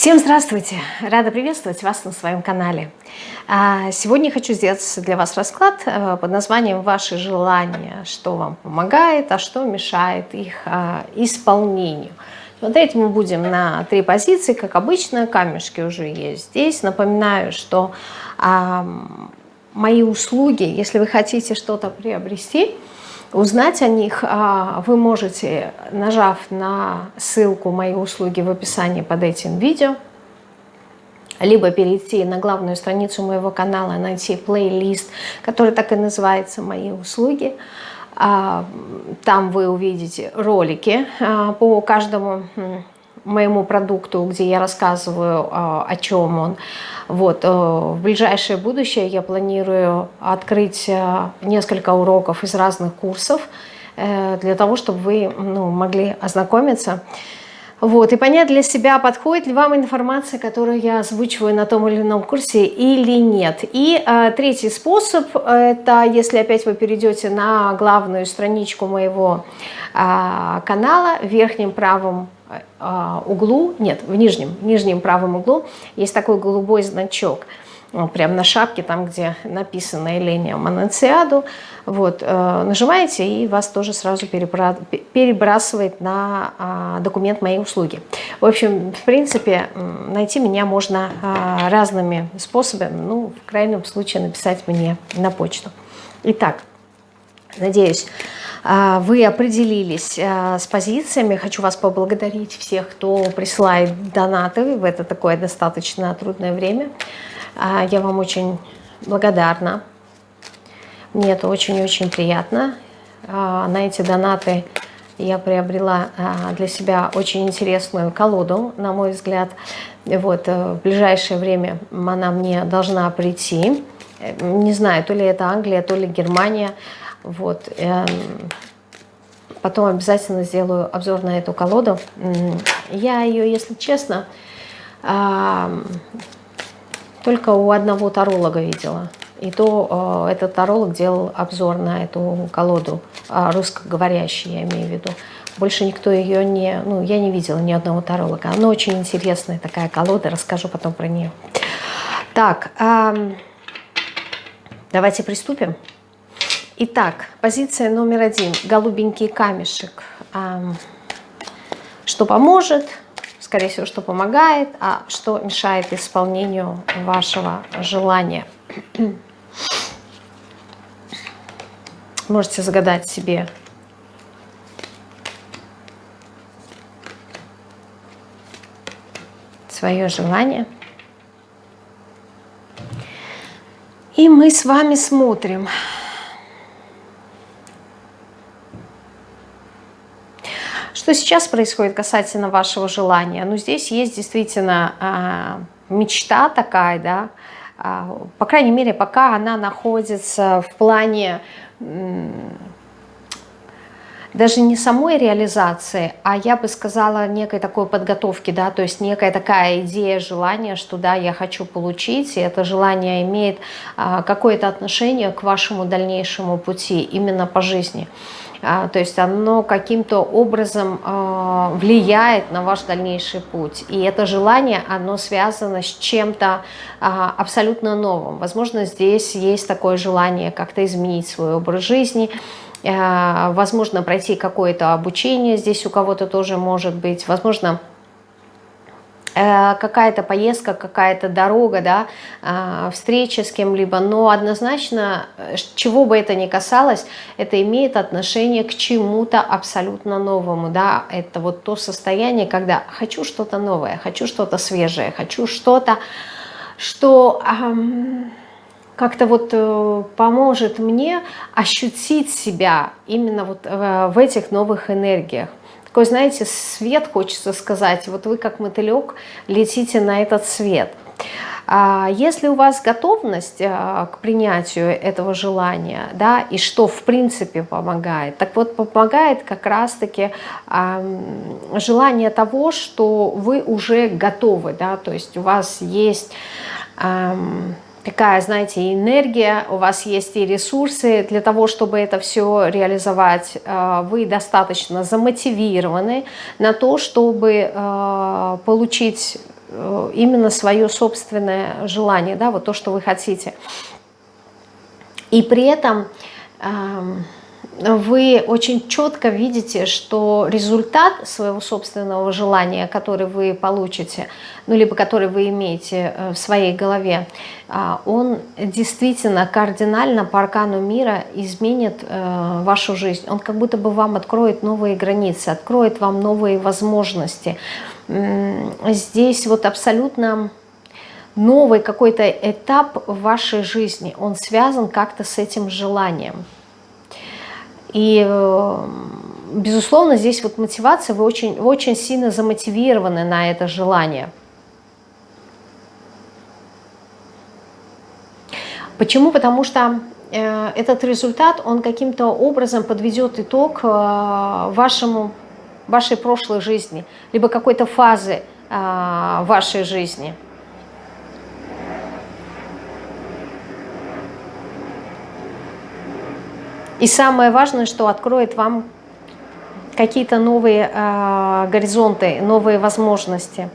Всем здравствуйте! Рада приветствовать вас на своем канале. А, сегодня хочу сделать для вас расклад э, под названием «Ваши желания», что вам помогает, а что мешает их а, исполнению. Смотреть мы будем на три позиции, как обычно, камешки уже есть здесь. Напоминаю, что мои услуги, если вы хотите что-то приобрести, Узнать о них а, вы можете, нажав на ссылку «Мои услуги» в описании под этим видео, либо перейти на главную страницу моего канала, найти плейлист, который так и называется «Мои услуги». А, там вы увидите ролики а, по каждому моему продукту, где я рассказываю, о чем он. Вот, э, в ближайшее будущее я планирую открыть э, несколько уроков из разных курсов, э, для того, чтобы вы ну, могли ознакомиться вот, и понять для себя, подходит ли вам информация, которую я озвучиваю на том или ином курсе или нет. И э, третий способ, это если опять вы перейдете на главную страничку моего э, канала, в верхнем правом углу, нет, в нижнем, в нижнем правом углу есть такой голубой значок – прямо на шапке, там, где написано Эления Манансиаду, вот, э, нажимаете, и вас тоже сразу перебрасывает на а, документ моей услуги. В общем, в принципе, найти меня можно а, разными способами, ну, в крайнем случае написать мне на почту. Итак, надеюсь, а, вы определились с позициями. Хочу вас поблагодарить всех, кто присылает донаты в это такое достаточно трудное время. А, я вам очень благодарна. Мне это очень-очень приятно. А, на эти донаты я приобрела а, для себя очень интересную колоду, на мой взгляд. Вот, э, в ближайшее время она мне должна прийти. Не знаю, то ли это Англия, то ли Германия. Вот. Эм, потом обязательно сделаю обзор на эту колоду. Я ее, если честно, только у одного таролога видела. И то э, этот таролог делал обзор на эту колоду, э, русскоговорящий, я имею в виду. Больше никто ее не... Ну, я не видела ни одного таролога. Она очень интересная такая колода, расскажу потом про нее. Так, давайте приступим. Итак, позиция номер один. Голубенький камешек. Что поможет? скорее всего, что помогает, а что мешает исполнению вашего желания. Можете загадать себе свое желание. И мы с вами смотрим, Что сейчас происходит касательно вашего желания? Ну, здесь есть действительно а, мечта такая, да, а, по крайней мере, пока она находится в плане даже не самой реализации, а я бы сказала некой такой подготовки, да, то есть некая такая идея, желание, что да, я хочу получить, и это желание имеет а, какое-то отношение к вашему дальнейшему пути именно по жизни. А, то есть оно каким-то образом а, влияет на ваш дальнейший путь. И это желание, оно связано с чем-то а, абсолютно новым. Возможно, здесь есть такое желание как-то изменить свой образ жизни, возможно, пройти какое-то обучение здесь у кого-то тоже может быть, возможно, какая-то поездка, какая-то дорога, да, э, встреча с кем-либо, но однозначно, э, чего бы это ни касалось, это имеет отношение к чему-то абсолютно новому, да, это вот то состояние, когда хочу что-то новое, хочу что-то свежее, хочу что-то, что... Как-то вот поможет мне ощутить себя именно вот в этих новых энергиях такой, знаете, свет, хочется сказать. Вот вы как мотылек летите на этот свет. А если у вас готовность а, к принятию этого желания, да, и что в принципе помогает, так вот помогает как раз-таки желание того, что вы уже готовы, да, то есть у вас есть такая, знаете, энергия, у вас есть и ресурсы для того, чтобы это все реализовать. А, вы достаточно замотивированы на то, чтобы а, получить э, именно свое собственное желание, да, вот то, что вы хотите. И при этом эм, вы очень четко видите, что результат своего собственного желания, который вы получите, ну, либо который вы имеете э, в своей голове, а, он действительно кардинально по аркану мира изменит э, вашу жизнь. Он как будто бы вам откроет новые границы, откроет вам новые возможности. Здесь вот абсолютно новый какой-то этап в вашей жизни, он связан как-то с этим желанием. И, э, безусловно, здесь вот мотивация, вы очень, очень сильно замотивированы на это желание. Почему? Потому что э, этот результат, он каким-то образом подведет итог э, вашему, вашей прошлой жизни, либо какой-то фазы вашей жизни. И самое важное, что откроет вам какие-то новые э, горизонты, новые возможности.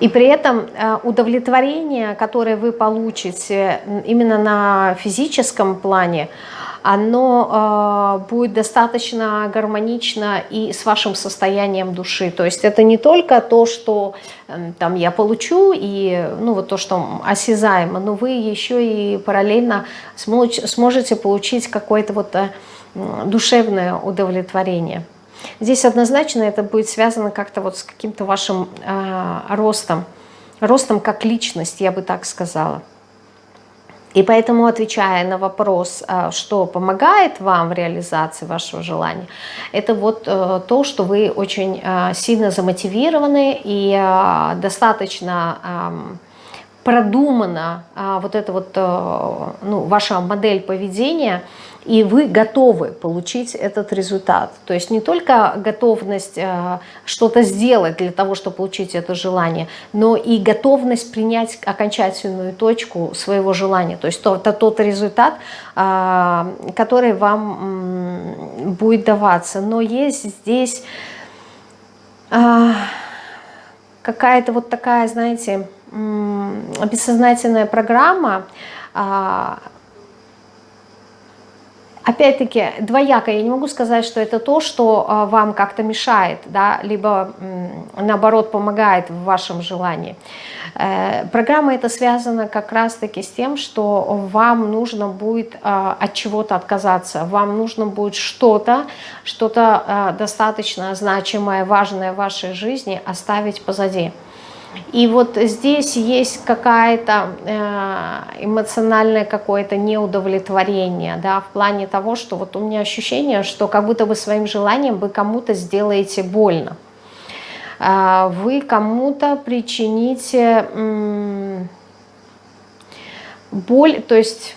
И при этом э, удовлетворение, которое вы получите именно на физическом плане, оно э, будет достаточно гармонично и с вашим состоянием души. То есть это не только то, что э, там я получу, и ну, вот то, что осязаемо, но вы еще и параллельно сможете получить какое-то вот э, душевное удовлетворение. Здесь однозначно это будет связано как-то вот с каким-то вашим э, ростом, ростом как личность, я бы так сказала. И поэтому, отвечая на вопрос, а, что помогает вам в реализации вашего желания, это вот э, то, что вы очень э, сильно замотивированы и э, достаточно продумана вот эта вот ну, ваша модель поведения – и вы готовы получить этот результат. То есть не только готовность э, что-то сделать для того, чтобы получить это желание, но и готовность принять окончательную точку своего желания. То есть это тот результат, э, который вам будет даваться. Но есть здесь э, какая-то вот такая, знаете, бессознательная программа, Опять-таки, двояко, я не могу сказать, что это то, что а, вам как-то мешает, да, либо наоборот помогает в вашем желании. Э, программа это связана как раз-таки с тем, что вам нужно будет а, от чего-то отказаться, вам нужно будет что-то, что-то а, достаточно значимое, важное в вашей жизни оставить позади. И вот здесь есть какая-то э, эмоциональное какое-то неудовлетворение, да, в плане того, что вот у меня ощущение, что как будто бы своим желанием вы кому-то сделаете больно. Э, вы кому-то причините боль, то есть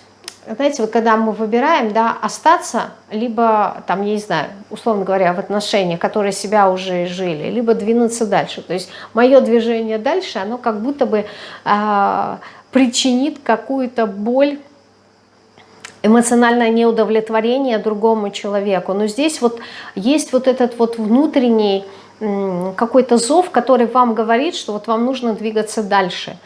знаете, вот когда мы выбираем, да, остаться, либо, там, я не знаю, условно говоря, в отношениях, которые себя уже жили, либо двинуться дальше. То есть мое движение дальше, оно как будто бы э, причинит какую-то боль, эмоциональное неудовлетворение другому человеку. Но здесь вот есть вот этот вот внутренний какой-то зов, который вам говорит, что вот вам нужно двигаться дальше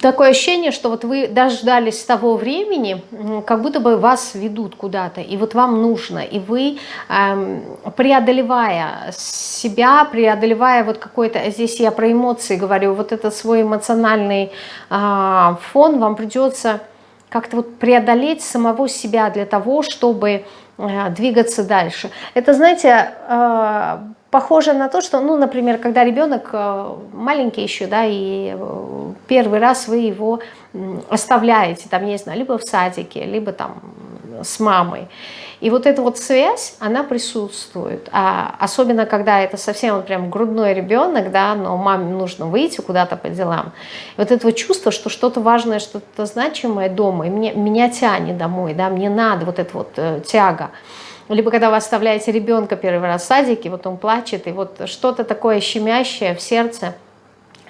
такое ощущение, что вот вы дождались того времени, как будто бы вас ведут куда-то, и вот вам нужно, и вы, эм, преодолевая себя, преодолевая вот какой-то, здесь я про эмоции говорю, вот этот свой эмоциональный э, фон, вам придется как-то вот преодолеть самого себя для того, чтобы э, двигаться дальше. Это, знаете, э, похоже на то, что, ну, например, когда ребенок э, маленький еще, да, и э, первый раз вы его оставляете, там, не знаю, либо в садике, либо там с мамой. И вот эта вот связь, она присутствует. А особенно, когда это совсем вот прям грудной ребенок, да, но маме нужно выйти куда-то по делам. И вот это вот чувство, что что-то важное, что-то значимое дома, и мне, меня тянет домой, да, мне надо вот эта вот э, тяга. Либо когда вы оставляете ребенка первый раз в садике, вот он плачет, и вот что-то такое щемящее в сердце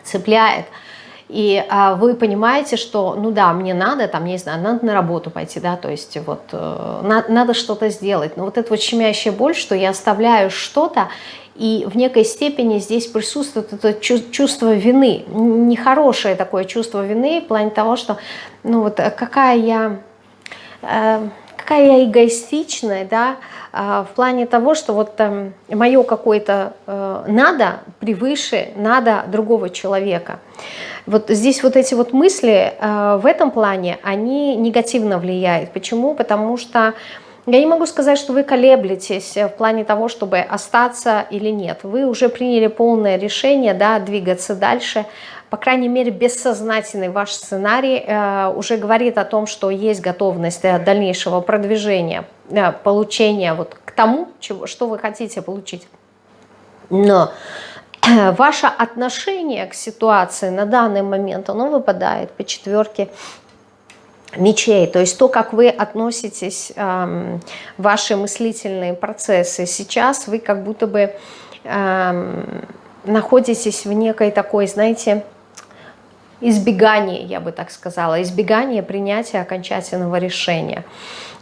цепляет. и а, вы понимаете, что, ну да, мне надо, там, не знаю, надо на работу пойти, да, то есть вот э, на, надо что-то сделать, но вот эта вот щемящая боль, что я оставляю что-то, и в некой степени здесь присутствует это чувство вины, нехорошее такое чувство вины в плане того, что, ну вот, какая я... Э, какая я эгоистичная, да, а, в плане того, что вот там мое какое-то э, надо превыше надо другого человека. Вот здесь вот эти вот мысли э, в этом плане, они негативно влияют. Почему? Потому что я не могу сказать, что вы колеблетесь в плане того, чтобы остаться или нет. Вы уже приняли полное решение, да, двигаться дальше, по крайней мере, бессознательный ваш сценарий э, уже говорит о том, что есть готовность э, дальнейшего продвижения, э, получения вот к тому, чего, что вы хотите получить. Но ваше отношение к ситуации на данный момент, оно выпадает по четверке мечей, то есть то, как вы относитесь, э, ваши мыслительные процессы. Сейчас вы как будто бы э, находитесь в некой такой, знаете, избегание, я бы так сказала, избегание принятия окончательного решения.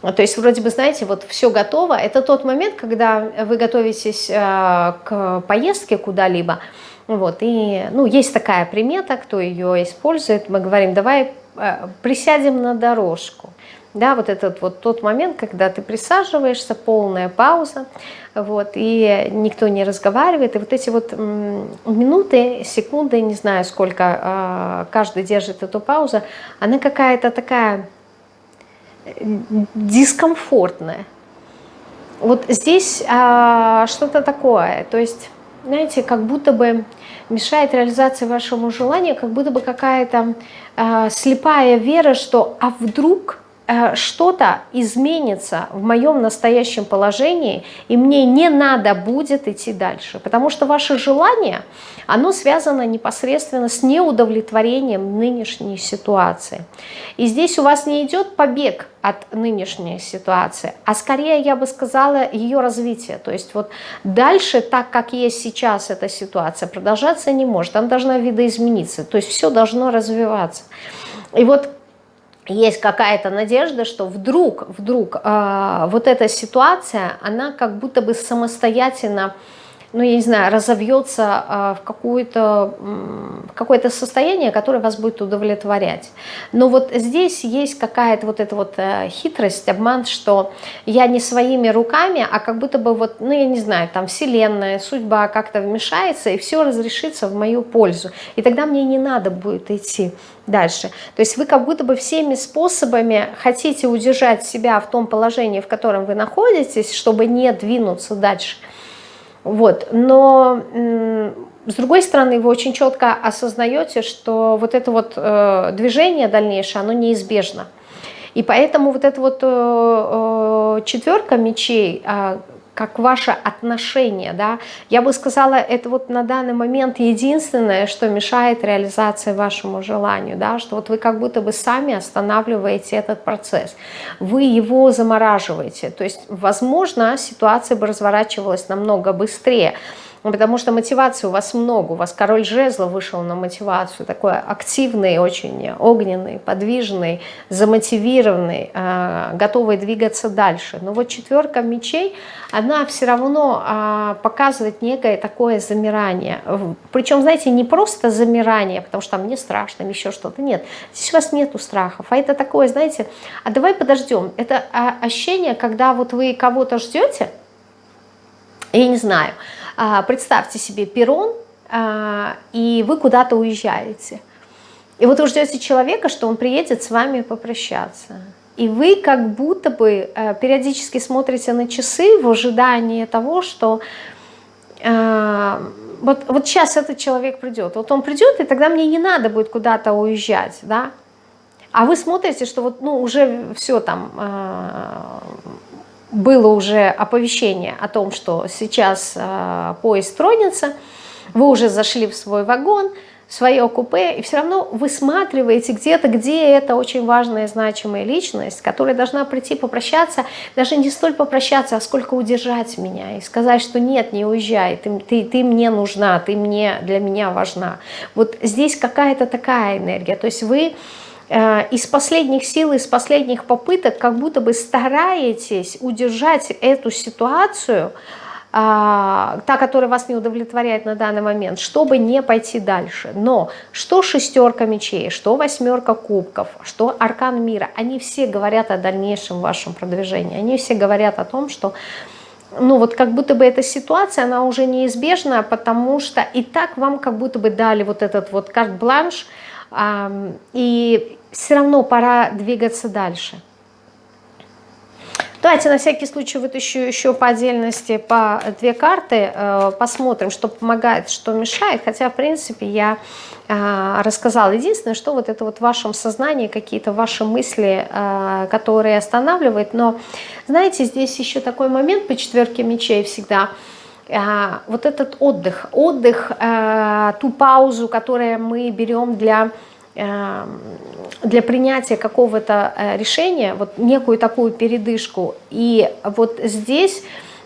То есть вроде бы, знаете, вот все готово. Это тот момент, когда вы готовитесь э, к поездке куда-либо, вот, и, ну, есть такая примета, кто ее использует, мы говорим, давай э, присядем на дорожку. Да, вот этот вот тот момент, когда ты присаживаешься, полная пауза, вот, и никто не разговаривает, и вот эти вот минуты, секунды, не знаю сколько а, каждый держит эту паузу, она какая-то такая э, дискомфортная. Вот здесь а, что-то такое, то есть, знаете, как будто бы мешает реализации вашему желанию, как будто бы какая-то а, слепая вера, что а вдруг что-то изменится в моем настоящем положении, и мне не надо будет идти дальше. Потому что ваше желание, оно связано непосредственно с неудовлетворением нынешней ситуации. И здесь у вас не идет побег от нынешней ситуации, а скорее, я бы сказала, ее развитие. То есть вот дальше, так как есть сейчас эта ситуация, продолжаться не может, она должна видоизмениться, то есть все должно развиваться. И вот есть какая-то надежда, что вдруг, вдруг э, вот эта ситуация, она как будто бы самостоятельно ну, я не знаю, разовьется а, в какое-то какое состояние, которое вас будет удовлетворять. Но вот здесь есть какая-то вот эта вот э, хитрость, обман, что я не своими руками, а как будто бы вот, ну, я не знаю, там вселенная, судьба как-то вмешается, и все разрешится в мою пользу. И тогда мне не надо будет идти дальше. То есть вы как будто бы всеми способами хотите удержать себя в том положении, в котором вы находитесь, чтобы не двинуться дальше – вот. Но с другой стороны, вы очень четко осознаете, что вот это вот э, движение дальнейшее, оно неизбежно. И поэтому вот эта вот э, э четверка мечей, э, как ваше отношение, да, я бы сказала, это вот на данный момент единственное, что мешает реализации вашему желанию, да, что вот вы как будто бы сами останавливаете этот процесс, вы его замораживаете, то есть, возможно, ситуация бы разворачивалась намного быстрее, потому что мотивации у вас много. У вас король жезла вышел на мотивацию, такой активный, очень огненный, подвижный, замотивированный, э, готовый двигаться дальше. Но вот четверка мечей, она все равно э, показывает некое такое замирание. Причем, знаете, не просто замирание, потому что там мне страшно, еще что-то. Нет, здесь у вас нету страхов. А это такое, знаете, а давай подождем. Это а, ощущение, когда вот вы кого-то ждете, я не знаю, а, представьте себе перрон, а, и вы куда-то уезжаете. И вот вы ждете человека, что он приедет с вами попрощаться. И вы как будто бы э, периодически смотрите на часы в ожидании того, что э, вот, вот сейчас этот человек придет. Вот он придет, и тогда мне не надо будет куда-то уезжать. Да? А вы смотрите, что вот, ну, уже все там, э, было уже оповещение о том, что сейчас э, поезд тронется, Вы уже зашли в свой вагон, свое купе, и все равно высматриваете где-то, где это очень важная, значимая личность, которая должна прийти попрощаться, даже не столь попрощаться, а сколько удержать меня и сказать, что нет, не уезжай, ты, ты, ты мне нужна, ты мне, для меня важна. Вот здесь какая-то такая энергия, то есть вы из последних сил, из последних попыток как будто бы стараетесь удержать эту ситуацию, а, та, которая вас не удовлетворяет на данный момент, чтобы не пойти дальше. Но что шестерка мечей, что восьмерка кубков, что аркан мира, они все говорят о дальнейшем вашем продвижении. Они все говорят о том, что ну вот как будто бы эта ситуация, она уже неизбежна, потому что и так вам как будто бы дали вот этот вот карт-бланш, и все равно пора двигаться дальше. Давайте на всякий случай вытащу еще по отдельности по две карты, э, посмотрим, что помогает, что мешает. Хотя, в принципе, я э, рассказала. Единственное, что вот это вот в вашем сознании, какие-то ваши мысли, э, которые останавливают. Но, знаете, здесь еще такой момент по четверке мечей всегда – вот этот отдых, отдых, ту паузу, которую мы берем для для принятия какого-то э, решения, вот некую такую передышку. И вот здесь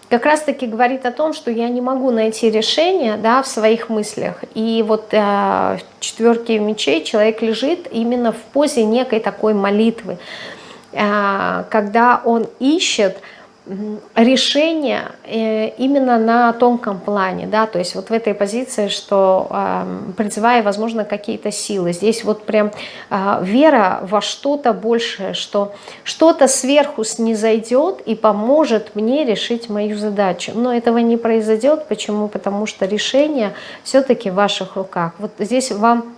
как раз-таки говорит о том, что я не могу найти решение да, в своих мыслях. И вот э, в четверке мечей человек лежит именно в позе некой такой молитвы, э, когда он ищет, решение э, именно на тонком плане, да, то есть вот в этой позиции, что призывая, возможно, какие-то силы. Здесь вот прям а, вера во что-то большее, что что-то сверху снизойдет и поможет мне решить мою задачу. Но этого не произойдет. Почему? Потому что решение все-таки в ваших руках. Вот здесь вам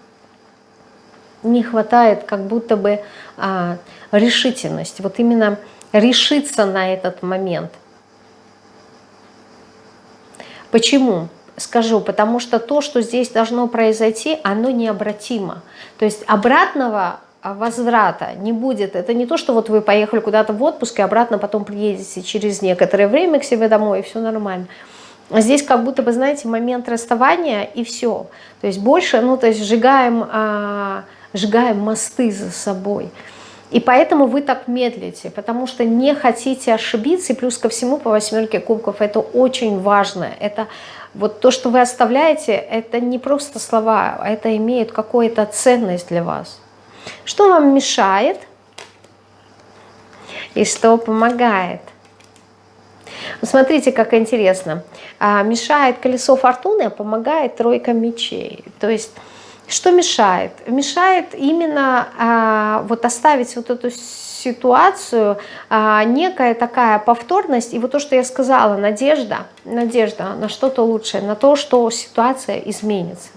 не хватает как будто бы а, решительности. Вот именно решиться на этот момент. Почему? Скажу, потому что то, что здесь должно произойти, оно необратимо. То есть обратного возврата не будет. Это не то, что вот вы поехали куда-то в отпуск и обратно потом приедете через некоторое время к себе домой, и все нормально. Здесь как будто бы, знаете, момент расставания и все. То есть больше, ну, то есть сжигаем, а, сжигаем мосты за собой. И поэтому вы так медлите, потому что не хотите ошибиться, и плюс ко всему по восьмерке кубков это очень важно. Это вот то, что вы оставляете, это не просто слова, это имеет какую-то ценность для вас. Что вам мешает и что помогает? Смотрите, как интересно. А, мешает колесо фортуны, а помогает тройка мечей. То есть что мешает? Мешает именно а, вот оставить вот эту ситуацию, а, некая такая повторность, и вот то, что я сказала, надежда, надежда на что-то лучшее, на то, что ситуация изменится.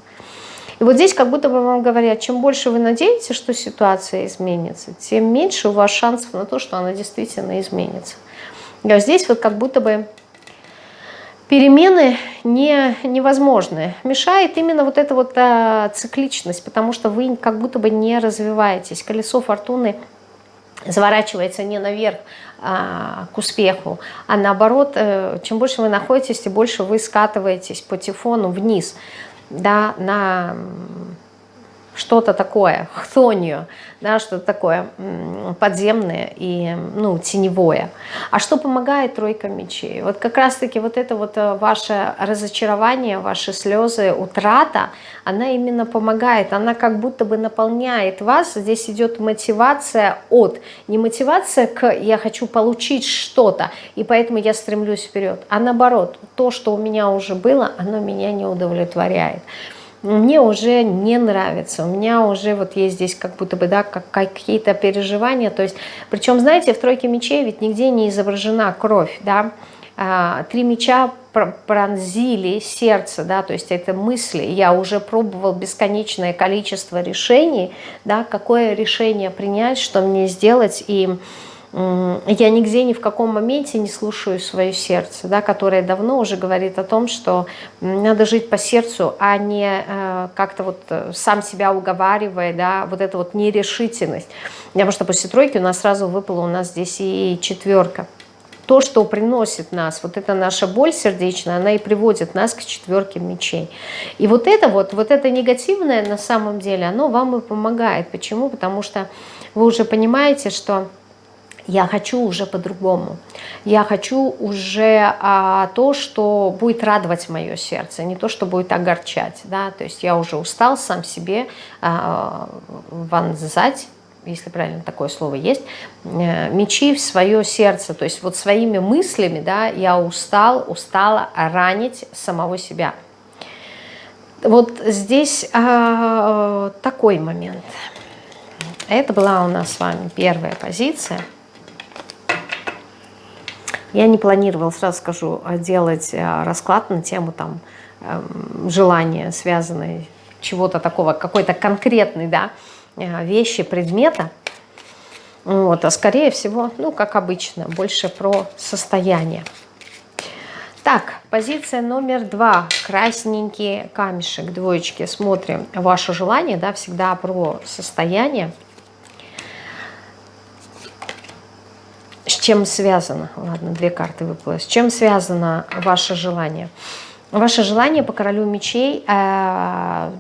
И вот здесь как будто бы вам говорят, чем больше вы надеетесь, что ситуация изменится, тем меньше у вас шансов на то, что она действительно изменится. А здесь вот как будто бы перемены не, невозможны. Мешает именно вот эта вот а, цикличность, потому что вы как будто бы не развиваетесь. Колесо фортуны заворачивается не наверх а, к успеху, а наоборот, а, чем больше вы находитесь, тем больше вы скатываетесь по тифону вниз, да, на что-то такое, хтонию, да, что-то такое подземное и ну, теневое. А что помогает тройка мечей? Вот как раз-таки вот это вот э, ваше разочарование, ваши слезы, утрата, она именно помогает, она как будто бы наполняет вас. Здесь идет мотивация от, не мотивация к «я хочу получить что-то, и поэтому я стремлюсь вперед», а наоборот, то, что у меня уже было, оно меня не удовлетворяет мне уже не нравится, у меня уже вот есть здесь как будто бы, да, как, какие-то переживания, то есть, причем, знаете, в тройке мечей ведь нигде не изображена кровь, да, а, три меча пронзили сердце, да, то есть это мысли, я уже пробовал бесконечное количество решений, да, какое решение принять, что мне сделать, и я нигде ни в каком моменте не слушаю свое сердце, да, которое давно уже говорит о том, что надо жить по сердцу, а не э, как-то вот э, сам себя уговаривая, да, вот эта вот нерешительность. Потому что после тройки у нас сразу выпала у нас здесь и четверка. то, что приносит нас, вот эта наша боль сердечная, она и приводит нас к четверке мечей. И вот это вот, вот это негативное на самом деле, оно вам и помогает. Почему? Потому что вы уже понимаете, что я хочу уже по-другому. Я хочу уже а, то, что будет радовать мое сердце, не то, что будет огорчать. Да? То есть я уже устал сам себе а, вонзать если правильно такое слово есть, э, мечи в свое сердце, то есть вот своими мыслями, да, я устал, устала ранить самого себя. Вот здесь э, такой момент. Это была у нас с вами первая позиция. Я не планировала, сразу скажу, делать э, расклад на тему там эм, желания, связанные чего-то такого, какой-то конкретный, да, Э, вещи, предмета. Вот, а скорее всего, ну, как обычно, больше про состояние. Так, позиция номер два. Красненький камешек, двоечки. Смотрим ваше желание, да, всегда про состояние. С чем связано? Ладно, две карты выпало. С чем связано ваше желание? Ваше желание по королю мечей э,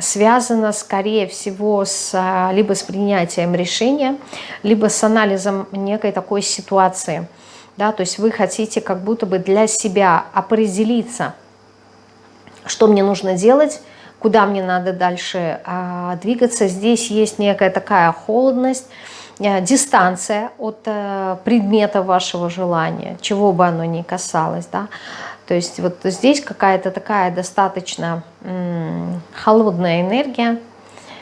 связано, скорее всего, с, э, либо с принятием решения, либо с анализом некой такой ситуации. Да? То есть вы хотите как будто бы для себя определиться, что мне нужно делать, куда мне надо дальше э, двигаться. Здесь есть некая такая холодность, дистанция от э, предмета вашего желания, чего бы оно ни касалось. Да? То есть вот здесь какая-то такая достаточно холодная энергия,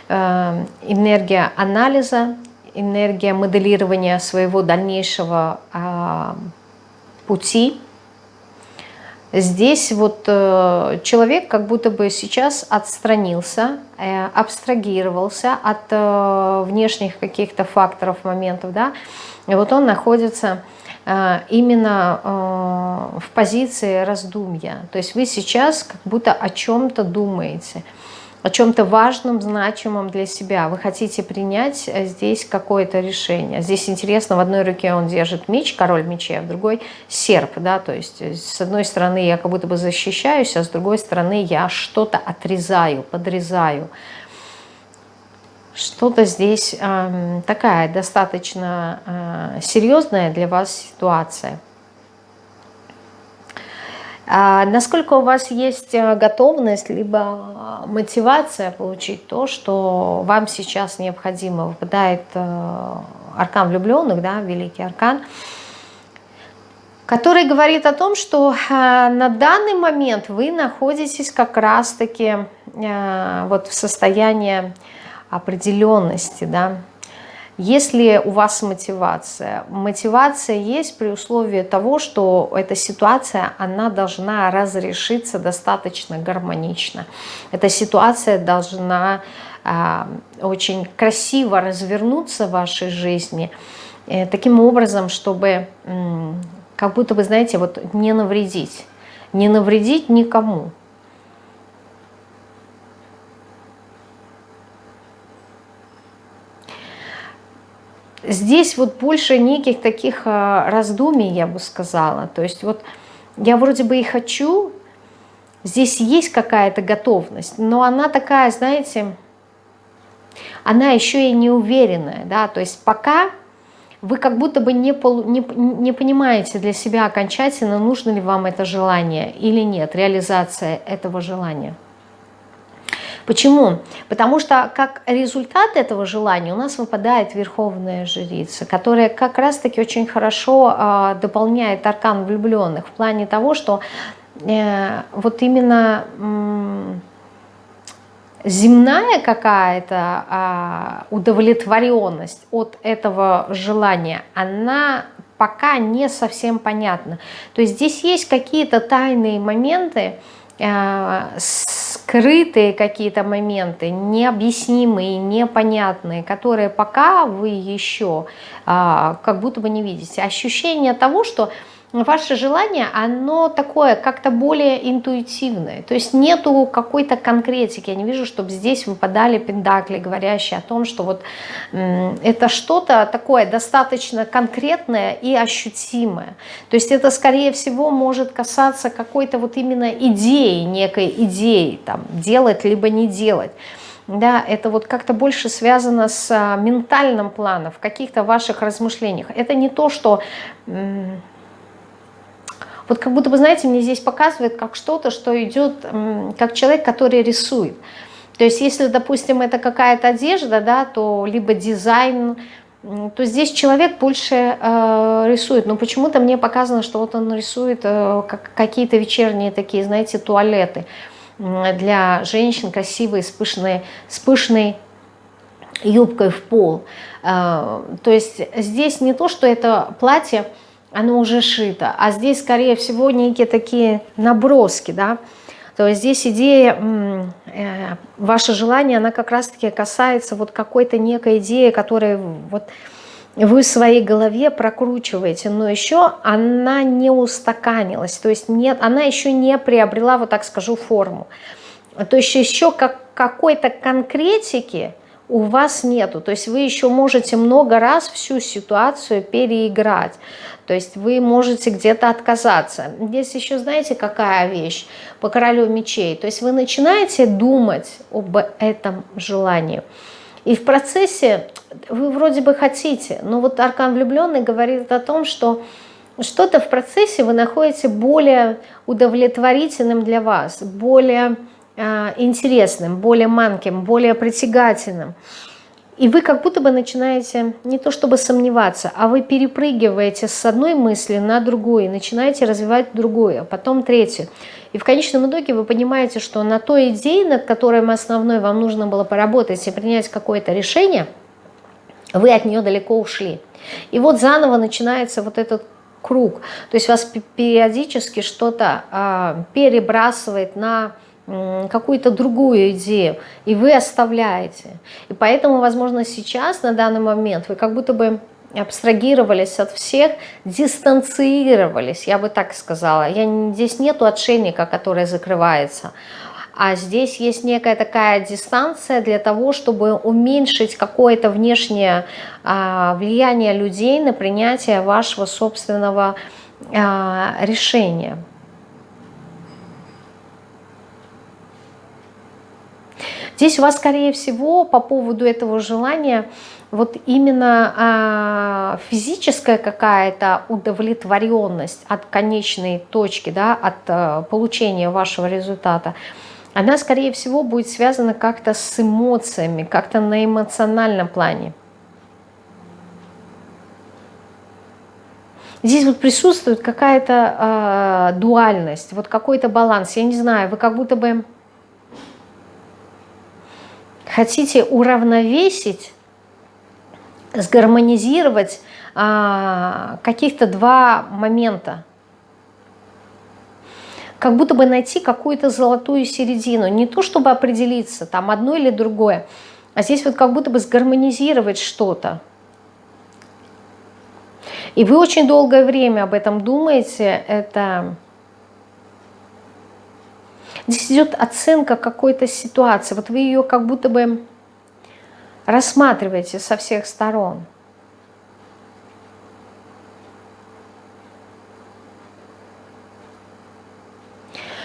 э, энергия анализа, энергия моделирования своего дальнейшего а, пути. Здесь вот э, человек как будто бы сейчас отстранился, э, абстрагировался от внешних каких-то факторов, моментов, да, и вот он находится Э, именно э, в позиции раздумья. То есть вы сейчас как будто о чем-то думаете, о чем-то важном, значимом для себя. Вы хотите принять э, здесь какое-то решение. Здесь интересно, в одной руке он держит меч, король мечей, а в другой серп. Да? То есть с одной стороны я как будто бы защищаюсь, а с другой стороны я что-то отрезаю, подрезаю что-то здесь э, такая достаточно э, серьезная для вас ситуация. А насколько у вас есть э, готовность, либо мотивация получить то, что вам сейчас необходимо. Выпадает э, аркан влюбленных, да, великий аркан, который говорит о том, что э, на данный момент вы находитесь как раз-таки э, вот в состоянии определенности, да. Если у вас мотивация, мотивация есть при условии того, что эта ситуация, она должна разрешиться достаточно гармонично. Эта ситуация должна э, очень красиво развернуться в вашей жизни, э, таким образом, чтобы э, как будто бы, знаете, вот не навредить, не навредить никому. Здесь вот больше неких таких а, раздумий, я бы сказала. То есть вот я вроде бы и хочу, здесь есть какая-то готовность, но она такая, знаете, она еще и не уверенная, да, то есть пока вы как будто бы не, полу, не, не понимаете для себя окончательно, нужно ли вам это желание или нет, реализация этого желания. Почему? Потому что как результат этого желания у нас выпадает Верховная Жрица, которая как раз-таки очень хорошо э, дополняет аркан влюбленных в плане того, что э, вот именно земная какая-то э, удовлетворенность от этого желания, она пока не совсем понятна. То есть здесь есть какие-то тайные моменты, скрытые какие-то моменты, необъяснимые, непонятные, которые пока вы еще а, как будто бы не видите. Ощущение того, что ваше желание, оно такое как-то более интуитивное. То есть нету какой-то конкретики. Я не вижу, чтобы здесь выпадали пендакли, говорящие о том, что вот это что-то такое достаточно конкретное и ощутимое. То есть это, скорее всего, может касаться какой-то вот именно идеи, некой идеи, там, делать либо не делать да, это вот как-то больше связано с а, ментальным планом, в каких-то ваших размышлениях. Это не то, что... Вот как будто бы, знаете, мне здесь показывает как что-то, что идет, как человек, который рисует. То есть если, допустим, это какая-то одежда, да, то либо дизайн, то здесь человек больше э, рисует. Но почему-то мне показано, что вот он рисует э, как, какие-то вечерние такие, знаете, туалеты для женщин красивые, с пышной, с пышной юбкой в пол. Э, то есть здесь не то, что это платье, оно уже шито, а здесь, скорее всего, некие такие наброски, да, то есть здесь идея, э, ваше желание, она как раз-таки касается вот какой-то некой идеи, которая вот вы в своей голове прокручиваете, но еще она не устаканилась, то есть нет, она еще не приобрела, вот так скажу, форму. То есть еще как, какой-то конкретики у вас нету, то есть вы еще можете много раз всю ситуацию переиграть. То есть вы можете где-то отказаться. Здесь еще знаете, какая вещь по королю мечей? То есть вы начинаете думать об этом желании. И в процессе вы вроде бы хотите, но вот аркан влюбленный говорит о том, что что-то в процессе вы находите более удовлетворительным для вас, более интересным, более манким, более притягательным. И вы как будто бы начинаете не то чтобы сомневаться, а вы перепрыгиваете с одной мысли на другую, начинаете развивать другую, а потом третью. И в конечном итоге вы понимаете, что на той идее, над которой основной вам нужно было поработать и принять какое-то решение, вы от нее далеко ушли. И вот заново начинается вот этот круг. То есть вас периодически что-то э, перебрасывает на какую-то другую идею, и вы оставляете. И поэтому, возможно, сейчас, на данный момент, вы как будто бы абстрагировались от всех, дистанцировались, я бы так сказала. Я, здесь нету отшельника, который закрывается, а здесь есть некая такая дистанция для того, чтобы уменьшить какое-то внешнее а, влияние людей на принятие вашего собственного а, решения. Здесь у вас, скорее всего, по поводу этого желания вот именно а, физическая какая-то удовлетворенность от конечной точки, да, от а, получения вашего результата, она, скорее всего, будет связана как-то с эмоциями, как-то на эмоциональном плане. Здесь вот присутствует какая-то э, дуальность, вот какой-то баланс. Я не знаю, вы как будто бы хотите уравновесить, сгармонизировать а, каких-то два момента. Как будто бы найти какую-то золотую середину. Не то, чтобы определиться, там одно или другое, а здесь вот как будто бы сгармонизировать что-то. И вы очень долгое время об этом думаете, это Здесь идет оценка какой-то ситуации. Вот вы ее как будто бы рассматриваете со всех сторон.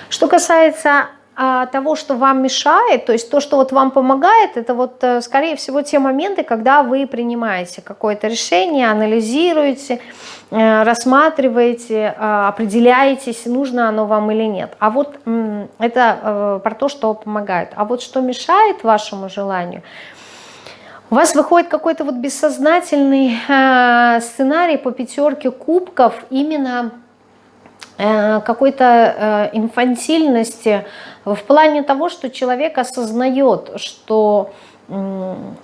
Что касается того, что вам мешает, то есть то, что вот вам помогает, это вот, э, скорее всего, те моменты, когда вы принимаете какое-то решение, анализируете, э, рассматриваете, а, определяетесь, нужно оно вам или нет. А вот это э, про то, что помогает. А вот что мешает вашему желанию, у вас выходит какой-то вот бессознательный сценарий по пятерке кубков именно какой-то инфантильности, в плане того, что человек осознает, что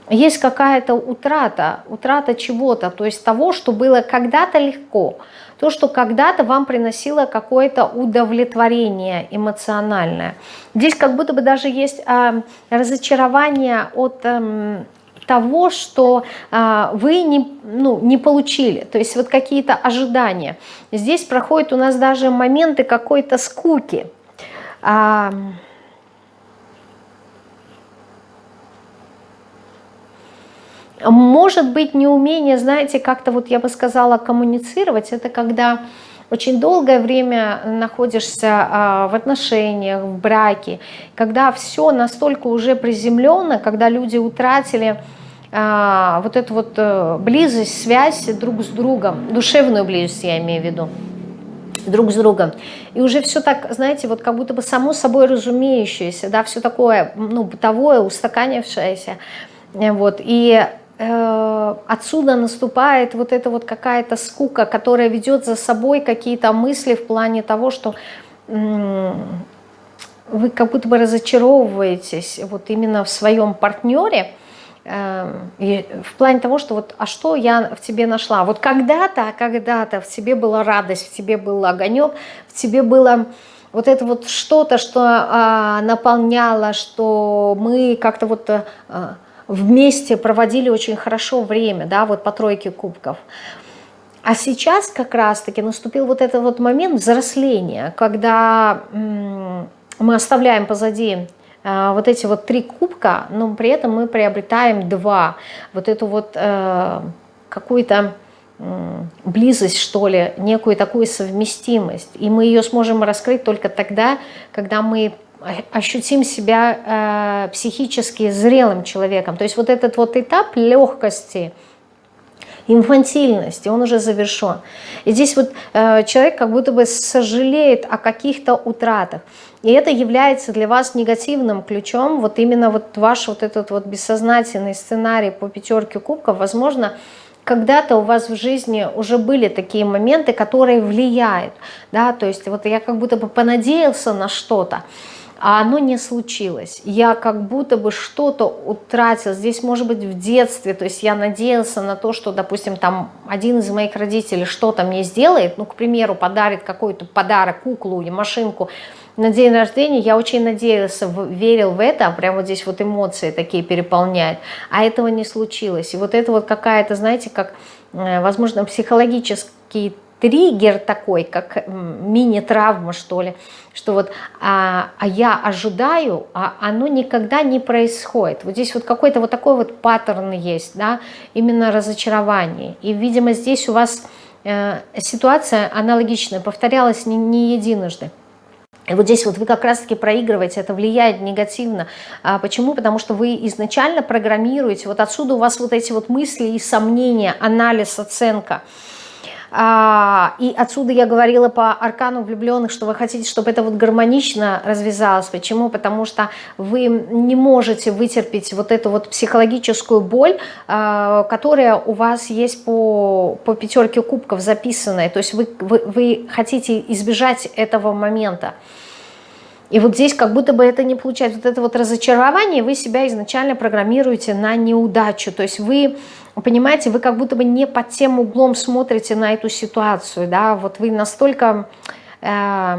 есть какая-то утрата, утрата чего-то, то есть того, что было когда-то легко, то, что когда-то вам приносило какое-то удовлетворение эмоциональное. Здесь как будто бы даже есть а, разочарование от... Того, что а, вы не, ну, не получили, то есть вот какие-то ожидания. Здесь проходят у нас даже моменты какой-то скуки. А, может быть, неумение, знаете, как-то вот я бы сказала, коммуницировать, это когда очень долгое время находишься а, в отношениях, в браке, когда все настолько уже приземленно, когда люди утратили а, вот эту вот а, близость, связь друг с другом, душевную близость я имею в виду, друг с другом. И уже все так, знаете, вот как будто бы само собой разумеющееся, да, все такое, ну, бытовое, устаканившееся, вот, и Э, отсюда наступает вот эта вот какая-то скука, которая ведет за собой какие-то мысли в плане того, что вы как будто бы разочаровываетесь вот именно в своем партнере, э, в плане того, что вот, а что я в тебе нашла? Вот когда-то, когда-то в тебе была радость, в тебе был огонек, в тебе было вот это вот что-то, что а, наполняло, что мы как-то вот а, вместе проводили очень хорошо время, да, вот по тройке кубков. А сейчас как раз-таки наступил вот этот вот момент взросления, когда мы оставляем позади э, вот эти вот три кубка, но при этом мы приобретаем два. Вот эту вот э, какую-то близость, что ли, некую такую совместимость. И мы ее сможем раскрыть только тогда, когда мы ощутим себя э, психически зрелым человеком. То есть вот этот вот этап легкости, инфантильности, он уже завершен. И здесь вот э, человек как будто бы сожалеет о каких-то утратах. И это является для вас негативным ключом, вот именно вот ваш вот этот вот бессознательный сценарий по пятерке кубков, возможно, когда-то у вас в жизни уже были такие моменты, которые влияют, да, то есть вот я как будто бы понадеялся на что-то, а оно не случилось. Я как будто бы что-то утратил. Здесь может быть в детстве, то есть я надеялся на то, что, допустим, там один из моих родителей что-то мне сделает, ну, к примеру, подарит какой-то подарок, куклу или машинку на день рождения, я очень надеялся, верил в это, прям вот здесь вот эмоции такие переполняют, а этого не случилось. И вот это вот какая-то, знаете, как, э, возможно, психологический триггер такой, как мини-травма, что ли, что вот а, а я ожидаю, а оно никогда не происходит. Вот здесь вот какой-то вот такой вот паттерн есть, да, именно разочарование. И, видимо, здесь у вас э, ситуация аналогичная, повторялась не, не единожды. И вот здесь вот вы как раз-таки проигрываете, это влияет негативно. А почему? Потому что вы изначально программируете, вот отсюда у вас вот эти вот мысли и сомнения, анализ, оценка – и отсюда я говорила по аркану влюбленных, что вы хотите, чтобы это вот гармонично развязалось. Почему? Потому что вы не можете вытерпеть вот эту вот психологическую боль, а, которая у вас есть по, по пятерке кубков записанная. То есть вы, вы, вы хотите избежать этого момента. И вот здесь как будто бы это не получается. Вот это вот разочарование, вы себя изначально программируете на неудачу. То есть вы понимаете, вы как будто бы не под тем углом смотрите на эту ситуацию, да, вот вы настолько э,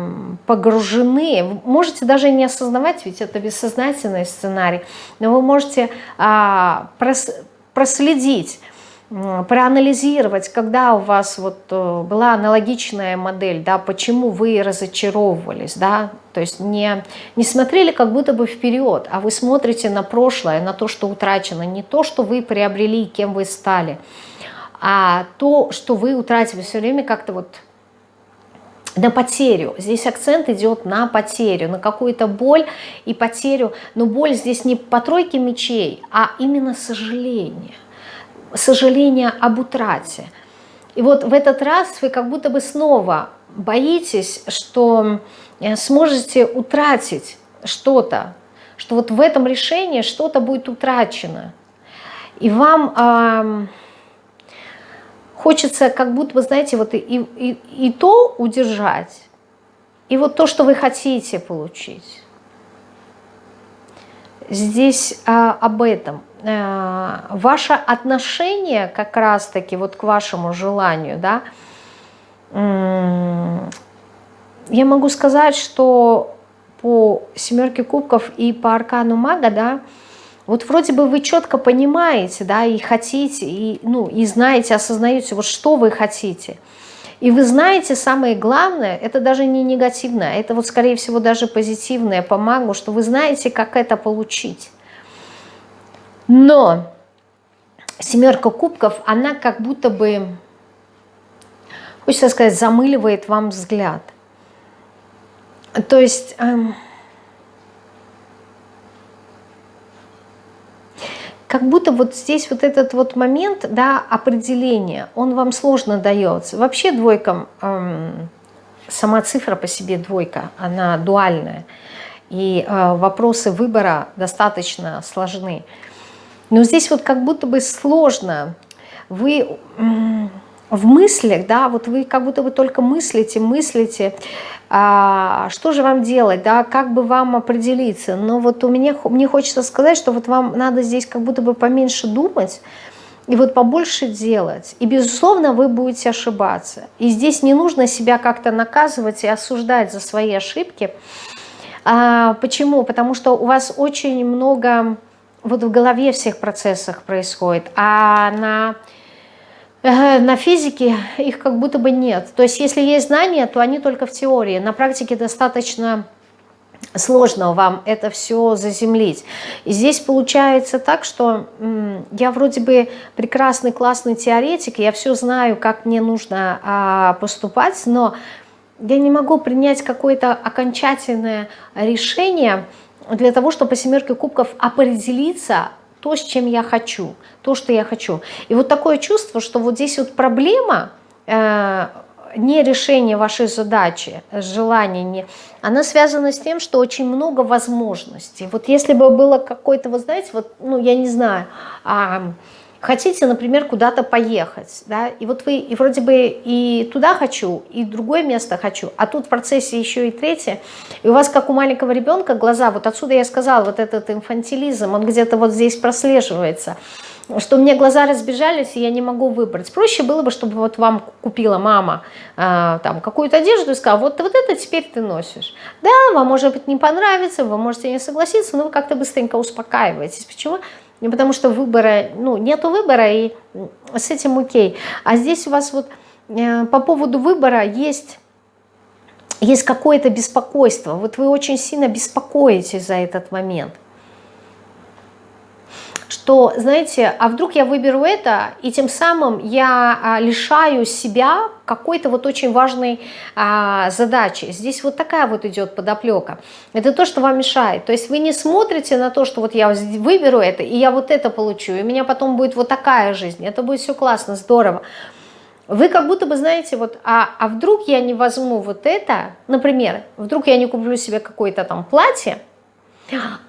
погружены, можете даже не осознавать, ведь это бессознательный сценарий, но вы можете э, прос, проследить, проанализировать, когда у вас вот э, была аналогичная модель, да, почему вы разочаровывались, да, то есть не, не смотрели как будто бы вперед, а вы смотрите на прошлое, на то, что утрачено, не то, что вы приобрели, кем вы стали, а то, что вы утратили все время как-то вот на потерю. Здесь акцент идет на потерю, на какую-то боль и потерю. Но боль здесь не по тройке мечей, а именно сожаление сожаление об утрате. И вот в этот раз вы как будто бы снова боитесь, что э, сможете утратить что-то, что вот в этом решении что-то будет утрачено. И вам э, хочется как будто бы, знаете, вот и, и, и то удержать, и вот то, что вы хотите получить. Здесь э, об этом. Э, ваше отношение как раз-таки вот к вашему желанию, да, я могу сказать, что по семерке кубков и по аркану мага, да, Вот вроде бы вы четко понимаете, да, и хотите, и, ну, и знаете, осознаете, вот что вы хотите. И вы знаете, самое главное, это даже не негативное, это вот скорее всего даже позитивное по магу, что вы знаете, как это получить. Но семерка кубков, она как будто бы, хочется сказать, замыливает вам взгляд. То есть... Эм, как будто вот здесь вот этот вот момент да, определения, он вам сложно дается. Вообще двойкам, эм, сама цифра по себе двойка, она дуальная. И э, вопросы выбора достаточно сложны. Но здесь вот как будто бы сложно. Вы в мыслях, да, вот вы как будто бы только мыслите, мыслите, а, что же вам делать, да, как бы вам определиться. Но вот у меня, мне хочется сказать, что вот вам надо здесь как будто бы поменьше думать, и вот побольше делать. И, безусловно, вы будете ошибаться. И здесь не нужно себя как-то наказывать и осуждать за свои ошибки. А, почему? Потому что у вас очень много вот в голове всех процессах происходит, а на на физике их как будто бы нет. То есть если есть знания, то они только в теории. На практике достаточно сложно вам это все заземлить. И здесь получается так, что я вроде бы прекрасный, классный теоретик, я все знаю, как мне нужно а, поступать, но я не могу принять какое-то окончательное решение для того, чтобы по семерке кубков определиться, то, с чем я хочу, то, что я хочу. И вот такое чувство, что вот здесь вот проблема, э, не решение вашей задачи, желание, не, она связана с тем, что очень много возможностей. Вот если бы было какой-то, вы знаете, вот, ну, я не знаю, а, хотите, например, куда-то поехать, да, и вот вы и вроде бы и туда хочу, и другое место хочу, а тут в процессе еще и третье, и у вас, как у маленького ребенка, глаза, вот отсюда я сказала, вот этот инфантилизм, он где-то вот здесь прослеживается, что меня глаза разбежались, и я не могу выбрать. Проще было бы, чтобы вот вам купила мама э, там какую-то одежду и сказала, вот, вот это теперь ты носишь. Да, вам может быть не понравится, вы можете не согласиться, но вы как-то быстренько успокаиваетесь. Почему? Не потому что выбора, ну, нету выбора, и с этим окей. А здесь у вас вот э, по поводу выбора есть, есть какое-то беспокойство. Вот вы очень сильно беспокоитесь за этот момент что, знаете, а вдруг я выберу это, и тем самым я а, лишаю себя какой-то вот очень важной а, задачи. Здесь вот такая вот идет подоплека. Это то, что вам мешает. То есть вы не смотрите на то, что вот я выберу это, и я вот это получу, и у меня потом будет вот такая жизнь. Это будет все классно, здорово. Вы как будто бы знаете, вот, а, а вдруг я не возьму вот это, например, вдруг я не куплю себе какое-то там платье,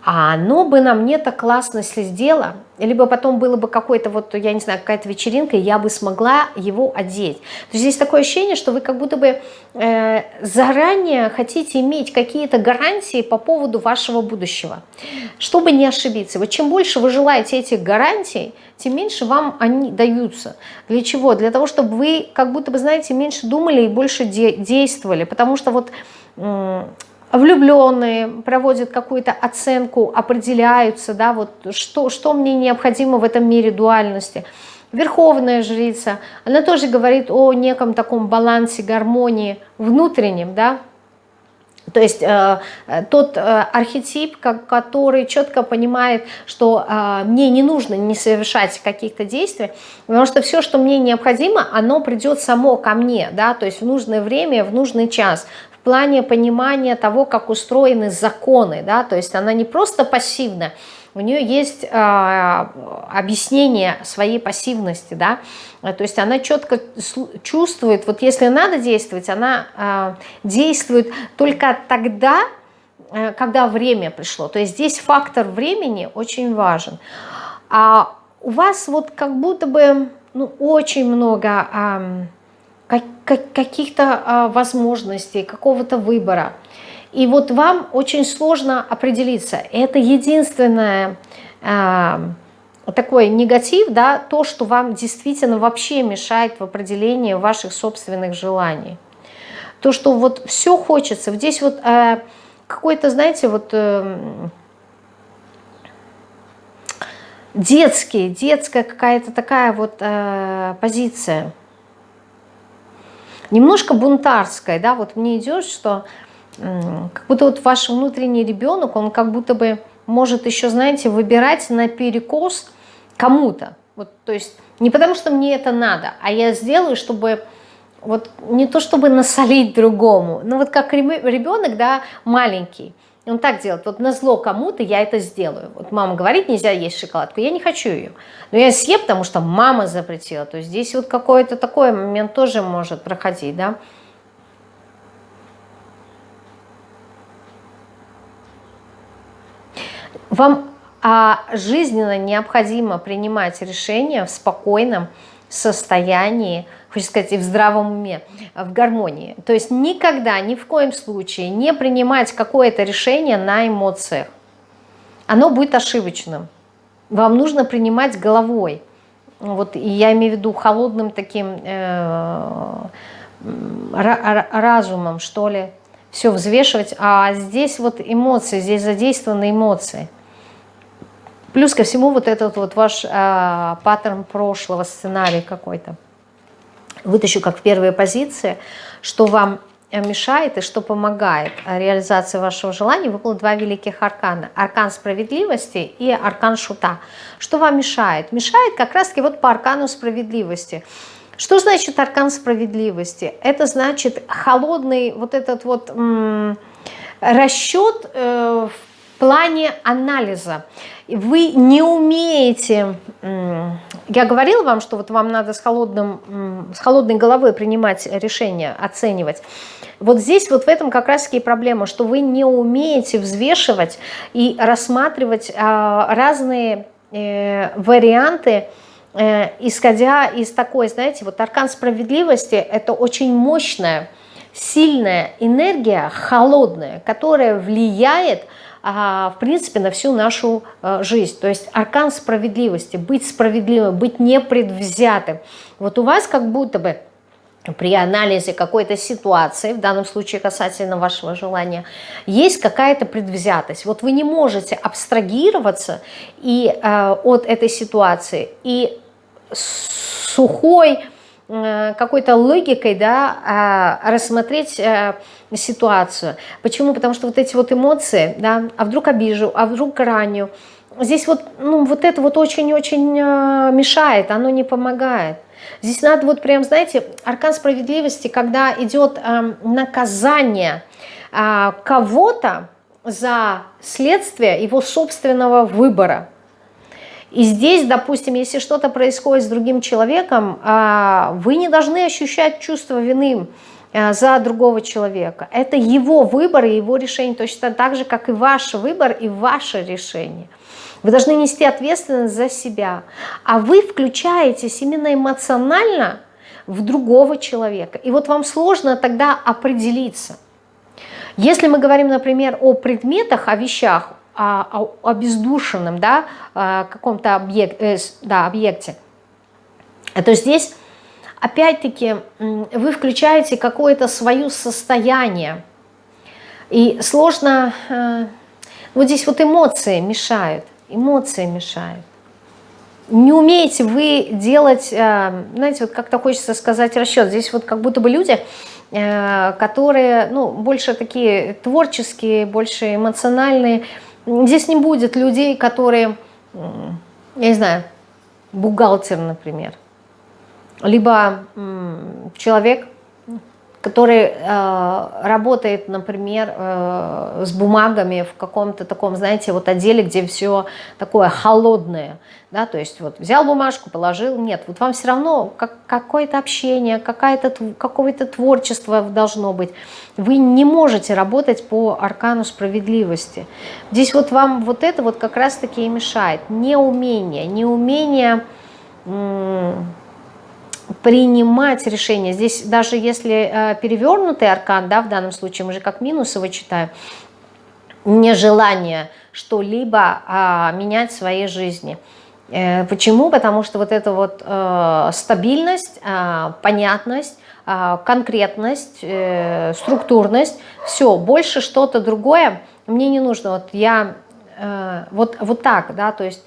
а оно бы на мне так классно сидело, либо потом было бы какой-то вот, я не знаю, какая-то вечеринка, и я бы смогла его одеть. То есть здесь такое ощущение, что вы как будто бы э, заранее хотите иметь какие-то гарантии по поводу вашего будущего, чтобы не ошибиться. Вот чем больше вы желаете этих гарантий, тем меньше вам они даются. Для чего? Для того, чтобы вы как будто бы, знаете, меньше думали и больше де действовали, потому что вот влюбленные проводят какую-то оценку, определяются, да, вот что, что мне необходимо в этом мире дуальности. Верховная жрица, она тоже говорит о неком таком балансе, гармонии внутреннем, да, то есть э, тот э, архетип, как, который четко понимает, что э, мне не нужно не совершать каких-то действий, потому что все, что мне необходимо, оно придет само ко мне, да, то есть в нужное время, в нужный час плане понимания того, как устроены законы, да, то есть она не просто пассивна, у нее есть э, объяснение своей пассивности, да, то есть она четко чувствует, вот если надо действовать, она э, действует только тогда, э, когда время пришло, то есть здесь фактор времени очень важен. А у вас вот как будто бы ну, очень много... Э, каких-то а, возможностей, какого-то выбора. И вот вам очень сложно определиться. Это единственное а, такой негатив, да, то, что вам действительно вообще мешает в определении ваших собственных желаний. То, что вот все хочется. Здесь вот а, какой-то, знаете, вот... Э, детские, детская какая-то такая вот э, позиция. Немножко бунтарская, да, вот мне идет, что как будто вот ваш внутренний ребенок, он как будто бы может еще, знаете, выбирать на перекос кому-то. Вот, то есть не потому, что мне это надо, а я сделаю, чтобы вот не то чтобы насолить другому, но вот как ребенок, да, маленький, он так делает, вот на зло кому-то я это сделаю. Вот мама говорит, нельзя есть шоколадку, я не хочу ее. Но я съем, потому что мама запретила. То есть здесь вот какой-то такой момент тоже может проходить, да. Вам а, жизненно необходимо принимать решения в спокойном состоянии, хочется сказать, и в здравом уме, в гармонии. То есть никогда, ни в коем случае не принимать какое-то решение на эмоциях. Оно будет ошибочным. Вам нужно принимать головой. Вот, и я имею в виду холодным таким э, разумом, что ли, все взвешивать. А здесь вот эмоции, здесь задействованы эмоции. Плюс ко всему вот этот вот ваш э, паттерн прошлого, сценарий какой-то вытащу как в первой позиции, что вам мешает и что помогает реализации вашего желания, выпало два великих аркана. Аркан справедливости и аркан шута. Что вам мешает? Мешает как раз-таки вот по аркану справедливости. Что значит аркан справедливости? Это значит холодный вот этот вот расчет э, в плане анализа вы не умеете, я говорила вам, что вот вам надо с, холодным, с холодной головой принимать решения, оценивать. Вот здесь вот в этом как раз таки проблема, что вы не умеете взвешивать и рассматривать а, разные э, варианты, э, исходя из такой, знаете, вот аркан справедливости – это очень мощная, сильная энергия, холодная, которая влияет на в принципе, на всю нашу а, жизнь. То есть аркан справедливости, быть справедливым, быть непредвзятым. Вот у вас как будто бы при анализе какой-то ситуации, в данном случае касательно вашего желания, есть какая-то предвзятость. Вот вы не можете абстрагироваться и, э, от этой ситуации и сухой э, какой-то логикой да, э, рассмотреть э, ситуацию. Почему? Потому что вот эти вот эмоции, да, а вдруг обижу, а вдруг раню, здесь вот, ну, вот это вот очень-очень э, мешает, оно не помогает. Здесь надо вот прям, знаете, аркан справедливости, когда идет э, наказание э, кого-то за следствие его собственного выбора. И здесь, допустим, если что-то происходит с другим человеком, э, вы не должны ощущать чувство вины, Э, за другого человека. Это его выбор и его решение, точно так же, как и ваш выбор и ваше решение. Вы должны нести ответственность за себя. А вы включаетесь именно эмоционально в другого человека. И вот вам сложно тогда определиться. Если мы говорим, например, о предметах, о вещах, о, о бездушенном да, каком-то объект, э, да, объекте, то здесь опять-таки вы включаете какое-то свое состояние. И сложно, э, вот здесь вот эмоции мешают, эмоции мешают. Не умеете вы делать, э, знаете, вот как-то хочется сказать расчет. Здесь вот как будто бы люди, которые, ну, больше такие творческие, больше эмоциональные. Здесь не будет людей, которые, я не знаю, бухгалтер, например, либо человек, который э, работает, например, э, с бумагами в каком-то таком, знаете, вот отделе, где все такое холодное, да, то есть вот взял бумажку, положил, нет, вот вам все равно как, какое-то общение, какое-то творчество должно быть. Вы не можете работать по аркану справедливости. Здесь вот вам вот это вот как раз-таки и мешает. Неумение, неумение принимать решения. Здесь даже если э, перевернутый аркан, да, в данном случае мы же как минус его читаем, нежелание что-либо а, менять в своей жизни. Э, почему? Потому что вот эта вот э, стабильность, понятность, конкретность, структурность, все, больше что-то другое мне не нужно. Вот я вот, вот так, да, то есть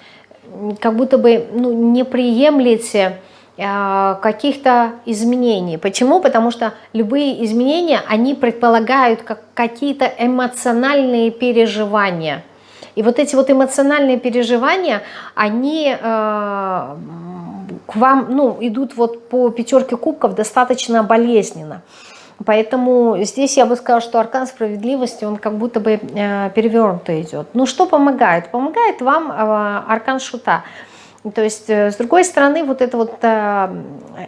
как будто бы ну, не приемлете каких-то изменений. Почему? Потому что любые изменения, они предполагают как какие-то эмоциональные переживания. И вот эти вот эмоциональные переживания, они э, к вам ну, идут вот по пятерке кубков достаточно болезненно. Поэтому здесь я бы сказала, что аркан справедливости, он как будто бы э, перевернуто идет. Ну что помогает? Помогает вам э, аркан шута. То есть, э, с другой стороны, вот это вот э,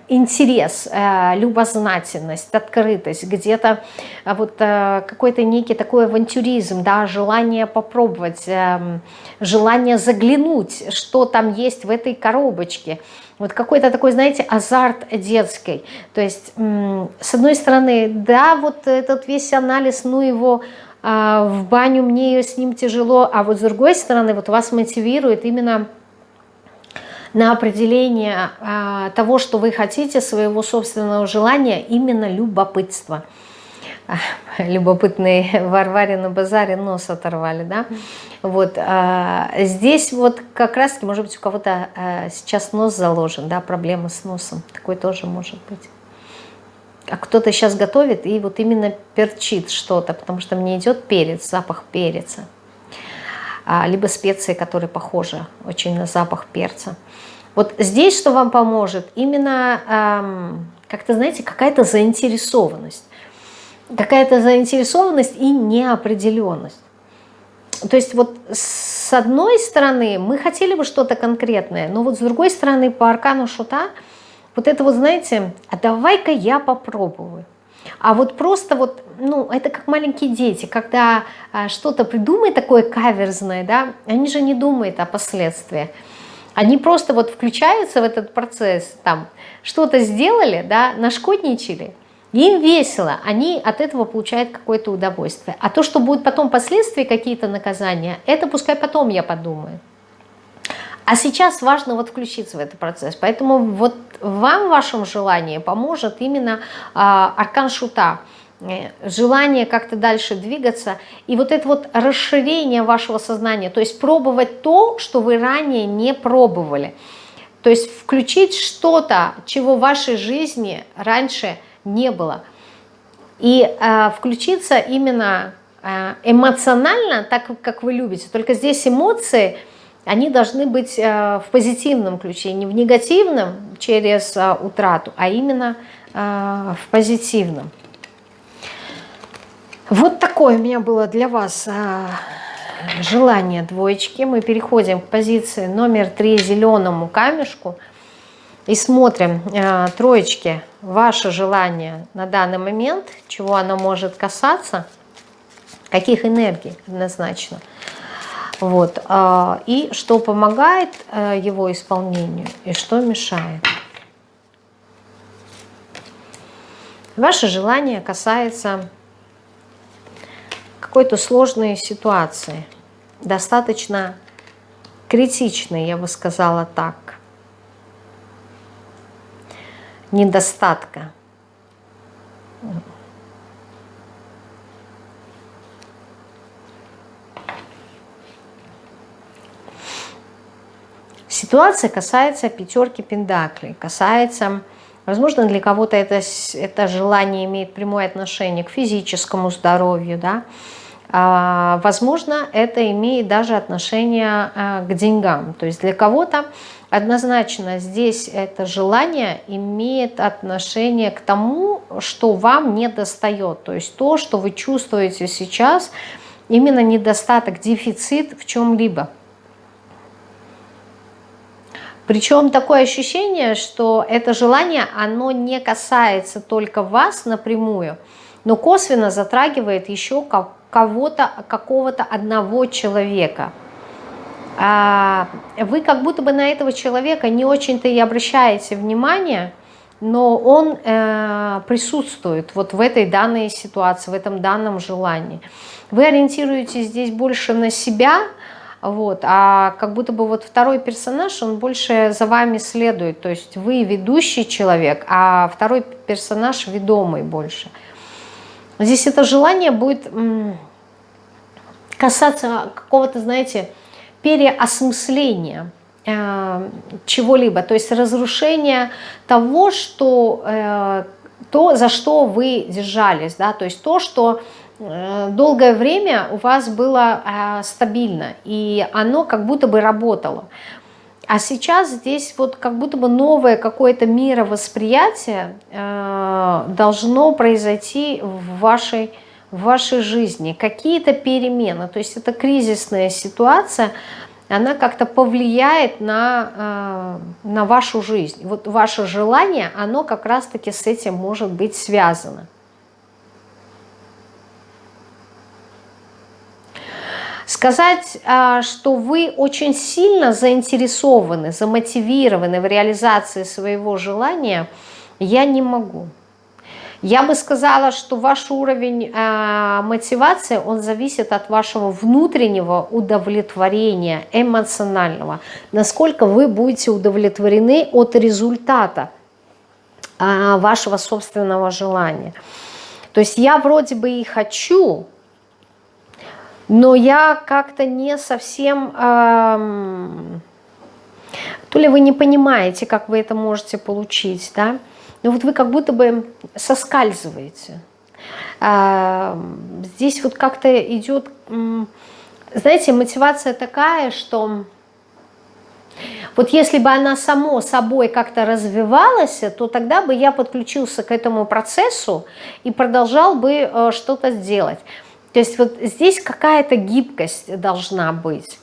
интерес, э, любознательность, открытость, где-то э, вот э, какой-то некий такой авантюризм, да, желание попробовать, э, желание заглянуть, что там есть в этой коробочке – вот какой-то такой, знаете, азарт детский. То есть, с одной стороны, да, вот этот весь анализ, ну его а, в баню мне с ним тяжело, а вот с другой стороны, вот вас мотивирует именно на определение а, того, что вы хотите, своего собственного желания, именно любопытство – любопытные Варваре на базаре нос оторвали, да, вот, а, здесь вот как раз, может быть, у кого-то а, сейчас нос заложен, да, проблемы с носом, такой тоже может быть. А кто-то сейчас готовит и вот именно перчит что-то, потому что мне идет перец, запах перца, а, либо специи, которые похожи очень на запах перца. Вот здесь что вам поможет? Именно, эм, как-то, знаете, какая-то заинтересованность какая-то заинтересованность и неопределенность. То есть вот с одной стороны мы хотели бы что-то конкретное, но вот с другой стороны по аркану шута вот это вот, знаете, а давай-ка я попробую. А вот просто вот, ну, это как маленькие дети, когда а, что-то придумают такое каверзное, да, они же не думают о последствиях. Они просто вот включаются в этот процесс, там, что-то сделали, да, нашкодничали, им весело, они от этого получают какое-то удовольствие. А то, что будут потом последствия, какие-то наказания, это пускай потом я подумаю. А сейчас важно вот включиться в этот процесс. Поэтому вот вам в вашем желании поможет именно а, аркан шута. Э, желание как-то дальше двигаться. И вот это вот расширение вашего сознания. То есть пробовать то, что вы ранее не пробовали. То есть включить что-то, чего в вашей жизни раньше не было. И э, включиться именно э, эмоционально, так как вы любите. Только здесь эмоции, они должны быть э, в позитивном ключе, не в негативном через э, утрату, а именно э, в позитивном. Вот такое у меня было для вас э, желание двоечки. Мы переходим к позиции номер три зеленому камешку – и смотрим, э, троечки, ваше желание на данный момент, чего оно может касаться, каких энергий однозначно. Вот. Э, и что помогает э, его исполнению, и что мешает. Ваше желание касается какой-то сложной ситуации, достаточно критичной, я бы сказала так. недостатка. Ситуация касается пятерки пендаклей, касается, возможно, для кого-то это, это желание имеет прямое отношение к физическому здоровью, да, возможно, это имеет даже отношение а, к деньгам. То есть для кого-то однозначно здесь это желание имеет отношение к тому, что вам не достает. То есть то, что вы чувствуете сейчас, именно недостаток, дефицит в чем-либо. Причем такое ощущение, что это желание, оно не касается только вас напрямую, но косвенно затрагивает еще кого-то, какого-то одного человека – а, вы как будто бы на этого человека не очень-то и обращаете внимание, но он э, присутствует вот в этой данной ситуации, в этом данном желании. Вы ориентируетесь здесь больше на себя, вот, а как будто бы вот второй персонаж, он больше за вами следует, то есть вы ведущий человек, а второй персонаж ведомый больше. Здесь это желание будет касаться какого-то, знаете, переосмысления э, чего-либо, то есть разрушение того, что, э, то, за что вы держались, да, то есть то, что э, долгое время у вас было стабильно, и оно как будто бы работало. А сейчас здесь вот как будто бы новое какое-то мировосприятие э, должно произойти в вашей, в вашей жизни. Какие-то перемены. То есть это кризисная ситуация, она как-то повлияет на, э, на вашу жизнь. Вот ваше желание, оно как раз-таки с этим может быть связано. Сказать, а, что вы очень сильно заинтересованы, замотивированы в реализации своего желания, я не могу. Я бы сказала, что ваш уровень э, мотивации, он зависит от вашего внутреннего удовлетворения, эмоционального. Насколько вы будете удовлетворены от результата э, вашего собственного желания. То есть я вроде бы и хочу, но я как-то не совсем... Эм, то ли вы не понимаете, как вы это можете получить, да? Но вот вы как будто бы соскальзываете. Эм, здесь вот как-то идет... Знаете, мотивация такая, что... Вот если бы она само собой как-то развивалась, то тогда бы я подключился к этому процессу и продолжал бы э, что-то делать. То есть вот здесь какая-то гибкость должна быть.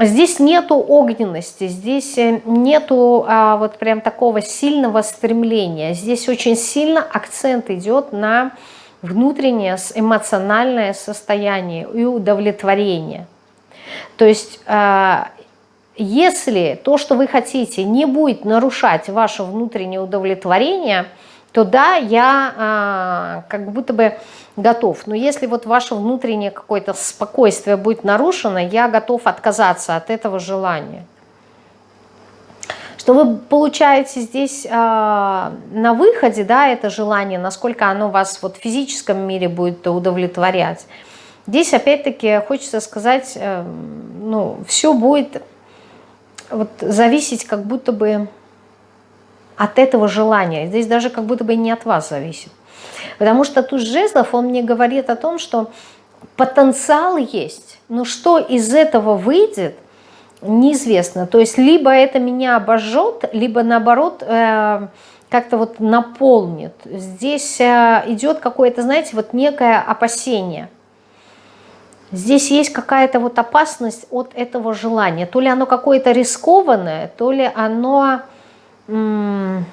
Здесь нету огненности, здесь э, нету а, вот прям такого сильного стремления. Здесь очень сильно акцент идет на внутреннее эмоциональное состояние и удовлетворение. То есть а, если то, что вы хотите, не будет нарушать ваше внутреннее удовлетворение, то да, я а, как будто бы готов. Но если вот ваше внутреннее какое-то спокойствие будет нарушено, я готов отказаться от этого желания. Что вы получаете здесь э, на выходе, да, это желание, насколько оно вас вот в физическом мире будет удовлетворять. Здесь опять-таки хочется сказать, э, ну, все будет вот зависеть как будто бы от этого желания. Здесь даже как будто бы не от вас зависит. Потому что тут жезлов, он мне говорит о том, что потенциал есть, но что из этого выйдет, неизвестно. То есть либо это меня обожжет, либо наоборот э, как-то вот наполнит. Здесь э, идет какое-то, знаете, вот некое опасение. Здесь есть какая-то вот опасность от этого желания. То ли оно какое-то рискованное, то ли оно не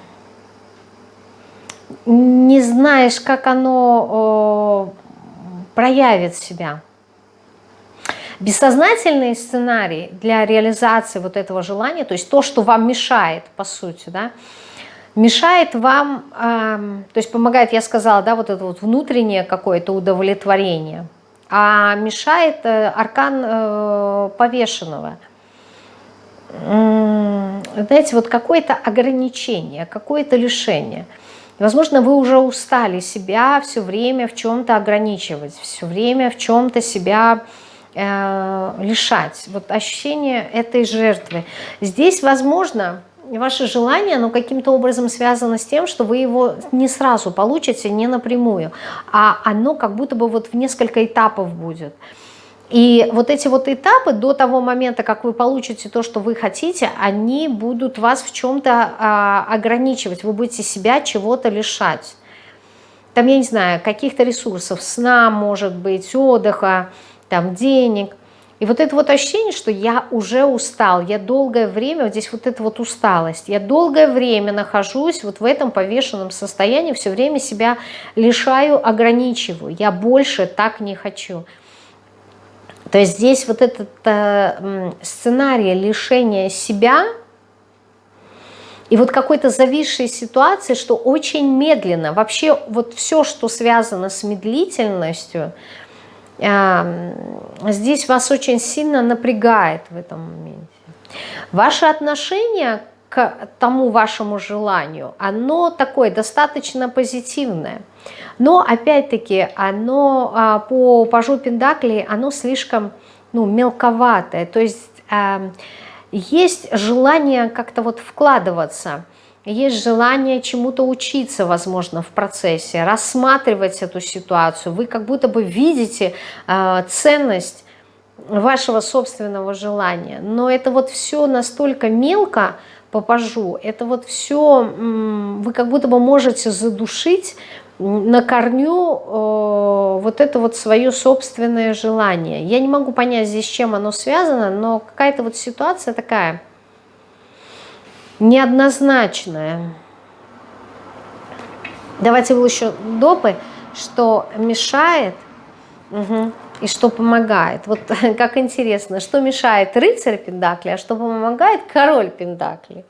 знаешь, как оно проявит себя. Бессознательный сценарий для реализации вот этого желания, то есть то, что вам мешает, по сути, да, мешает вам, э, то есть помогает, я сказала, да, вот это вот внутреннее какое-то удовлетворение, а мешает э, аркан э, повешенного. Знаете, вот какое-то ограничение, какое-то лишение – возможно, вы уже устали себя все время в чем-то ограничивать, все время в чем-то себя э, лишать. Вот ощущение этой жертвы. Здесь, возможно, ваше желание, оно каким-то образом связано с тем, что вы его не сразу получите, не напрямую, а оно как будто бы вот в несколько этапов будет. И вот эти вот этапы до того момента, как вы получите то, что вы хотите, они будут вас в чем-то а, ограничивать, вы будете себя чего-то лишать. Там, я не знаю, каких-то ресурсов, сна, может быть, отдыха, там, денег. И вот это вот ощущение, что я уже устал, я долгое время, вот здесь вот эта вот усталость, я долгое время нахожусь вот в этом повешенном состоянии, все время себя лишаю, ограничиваю, я больше так не хочу. То есть здесь вот этот э, сценарий лишения себя и вот какой-то зависшей ситуации, что очень медленно, вообще вот все, что связано с медлительностью, э, здесь вас очень сильно напрягает в этом моменте. Ваше отношение к тому вашему желанию, оно такое достаточно позитивное. Но опять-таки оно а, по пажу Пендаклей, оно слишком ну, мелковатое. То есть эм, есть желание как-то вот вкладываться, есть желание чему-то учиться, возможно, в процессе, рассматривать эту ситуацию. Вы как будто бы видите э, ценность вашего собственного желания. Но это вот все настолько мелко, попажу, это вот все вы как будто бы можете задушить на корню э, вот это вот свое собственное желание. Я не могу понять здесь, с чем оно связано, но какая-то вот ситуация такая неоднозначная. Давайте вы еще допы, что мешает угу, и что помогает. Вот как интересно, что мешает рыцарь Пендакли, а что помогает король Пендакли.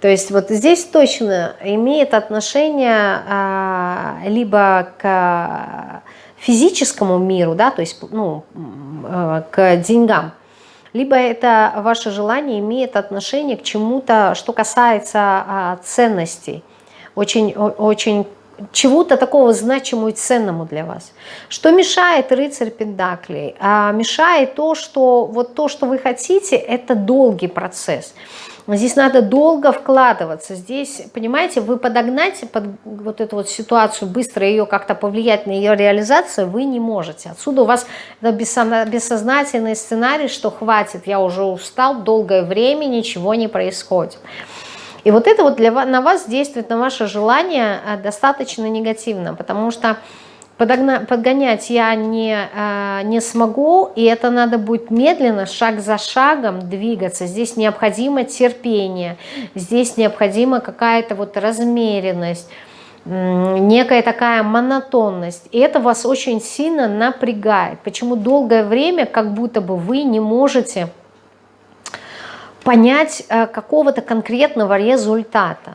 То есть вот здесь точно имеет отношение а, либо к физическому миру, да, то есть ну, а, к деньгам, либо это ваше желание имеет отношение к чему-то, что касается а, ценностей, очень, очень чего-то такого значимого и ценному для вас. Что мешает рыцарь Пендаклей? А мешает то, что вот то, что вы хотите, это долгий процесс. Здесь надо долго вкладываться. Здесь, понимаете, вы подогнать под вот эту вот ситуацию, быстро ее как-то повлиять на ее реализацию вы не можете. Отсюда у вас бессознательный сценарий, что хватит, я уже устал, долгое время ничего не происходит. И вот это вот для, на вас действует, на ваше желание э, достаточно негативно, потому что подогна, подгонять я не, э, не смогу, и это надо будет медленно, шаг за шагом двигаться. Здесь необходимо терпение, здесь необходима какая-то вот размеренность, некая такая монотонность. И это вас очень сильно напрягает. Почему долгое время как будто бы вы не можете понять э, какого-то конкретного результата.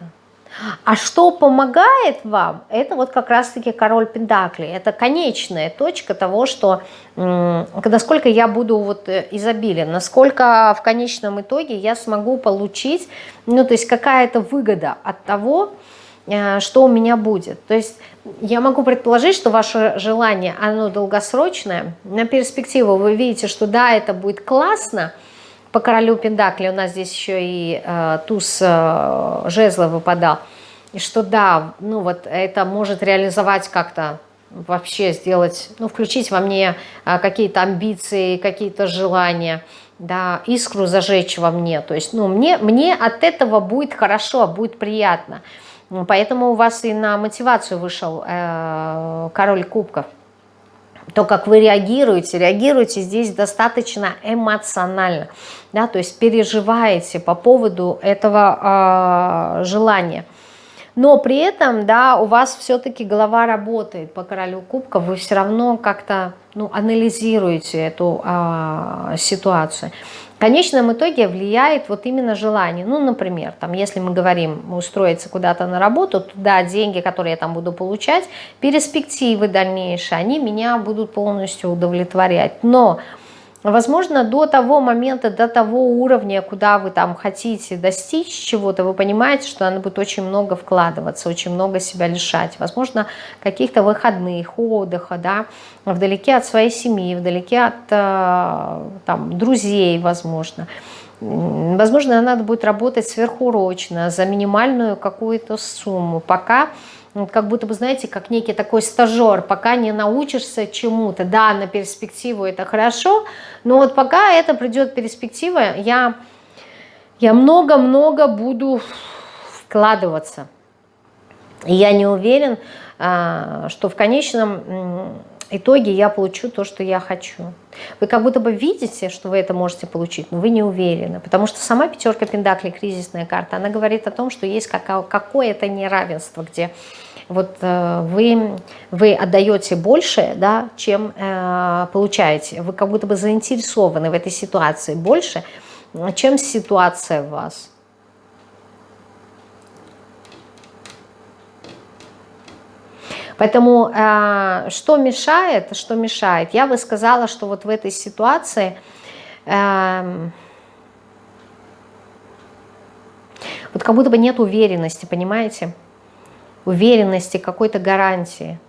А что помогает вам, это вот как раз-таки король Пентакли. Это конечная точка того, что насколько я буду вот э, изобилен, насколько в конечном итоге я смогу получить, ну то есть какая-то выгода от того, э, что у меня будет. То есть я могу предположить, что ваше желание, оно долгосрочное. На перспективу вы видите, что да, это будет классно, по королю Пендакли у нас здесь еще и э, туз э, жезла выпадал. И что да, ну вот это может реализовать как-то вообще сделать, ну включить во мне э, какие-то амбиции, какие-то желания, да, искру зажечь во мне. То есть, ну мне, мне от этого будет хорошо, будет приятно. Поэтому у вас и на мотивацию вышел э, король кубков то, как вы реагируете, реагируете здесь достаточно эмоционально, да, то есть переживаете по поводу этого э, желания. Но при этом, да, у вас все-таки голова работает по королю кубка, вы все равно как-то ну, анализируете эту э, ситуацию. В конечном итоге влияет вот именно желание. Ну, например, там, если мы говорим устроиться куда-то на работу, туда деньги, которые я там буду получать, перспективы дальнейшие, они меня будут полностью удовлетворять. Но Возможно, до того момента, до того уровня, куда вы там хотите достичь чего-то, вы понимаете, что надо будет очень много вкладываться, очень много себя лишать. Возможно, каких-то выходных, отдыха, да, вдалеке от своей семьи, вдалеке от э, там, друзей, возможно. Возможно, надо будет работать сверхурочно за минимальную какую-то сумму, пока как будто бы, знаете, как некий такой стажер, пока не научишься чему-то. Да, на перспективу это хорошо, но вот пока это придет перспектива, я я много-много буду вкладываться. И я не уверен, а, что в конечном итоге я получу то, что я хочу. Вы как будто бы видите, что вы это можете получить, но вы не уверены. Потому что сама пятерка Пендакли, кризисная карта, она говорит о том, что есть какое-то неравенство, где вот э, вы, вы отдаете больше, да, чем э, получаете. Вы как будто бы заинтересованы в этой ситуации больше, чем ситуация в вас. Поэтому э, что мешает, что мешает? Я бы сказала, что вот в этой ситуации э, вот как будто бы нет уверенности, понимаете? Уверенности, какой-то гарантии.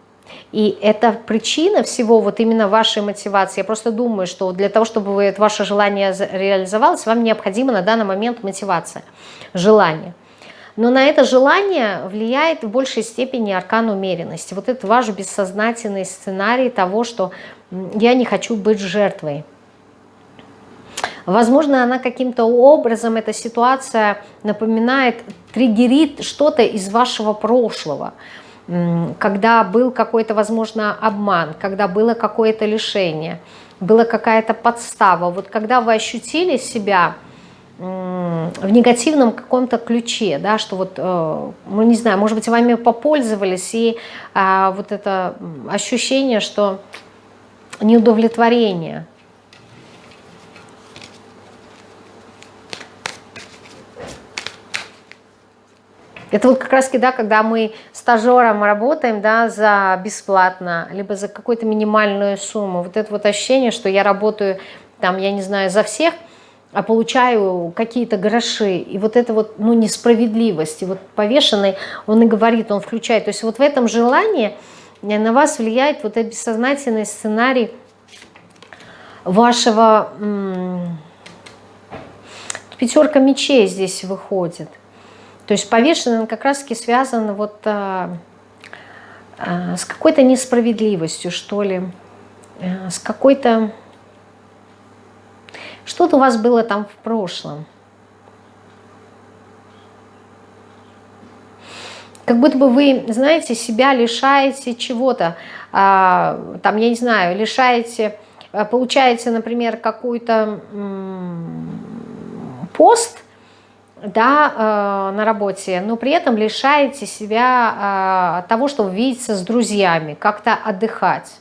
И это причина всего вот именно вашей мотивации. Я просто думаю, что для того, чтобы это ваше желание реализовалось, вам необходима на данный момент мотивация, желание. Но на это желание влияет в большей степени аркан умеренности. Вот это ваш бессознательный сценарий того, что я не хочу быть жертвой. Возможно, она каким-то образом, эта ситуация напоминает, триггерит что-то из вашего прошлого когда был какой-то, возможно, обман, когда было какое-то лишение, была какая-то подстава. Вот когда вы ощутили себя в негативном каком-то ключе, да, что вот, ну не знаю, может быть, вами попользовались, и а, вот это ощущение, что неудовлетворение – Это вот как раз, да, когда мы стажером работаем, да, за бесплатно, либо за какую-то минимальную сумму. Вот это вот ощущение, что я работаю, там, я не знаю, за всех, а получаю какие-то гроши. И вот это вот, ну, несправедливость. И вот повешенный, он и говорит, он включает. То есть вот в этом желании на вас влияет вот этот бессознательный сценарий вашего... Пятерка мечей здесь выходит. То есть повешенный он как раз-таки связан вот а, а, с какой-то несправедливостью, что ли, а, с какой-то... Что-то у вас было там в прошлом. Как будто бы вы, знаете, себя лишаете чего-то, а, там, я не знаю, лишаете, получаете, например, какой-то пост – да, э, на работе, но при этом лишаете себя э, того, чтобы видеться с друзьями, как-то отдыхать.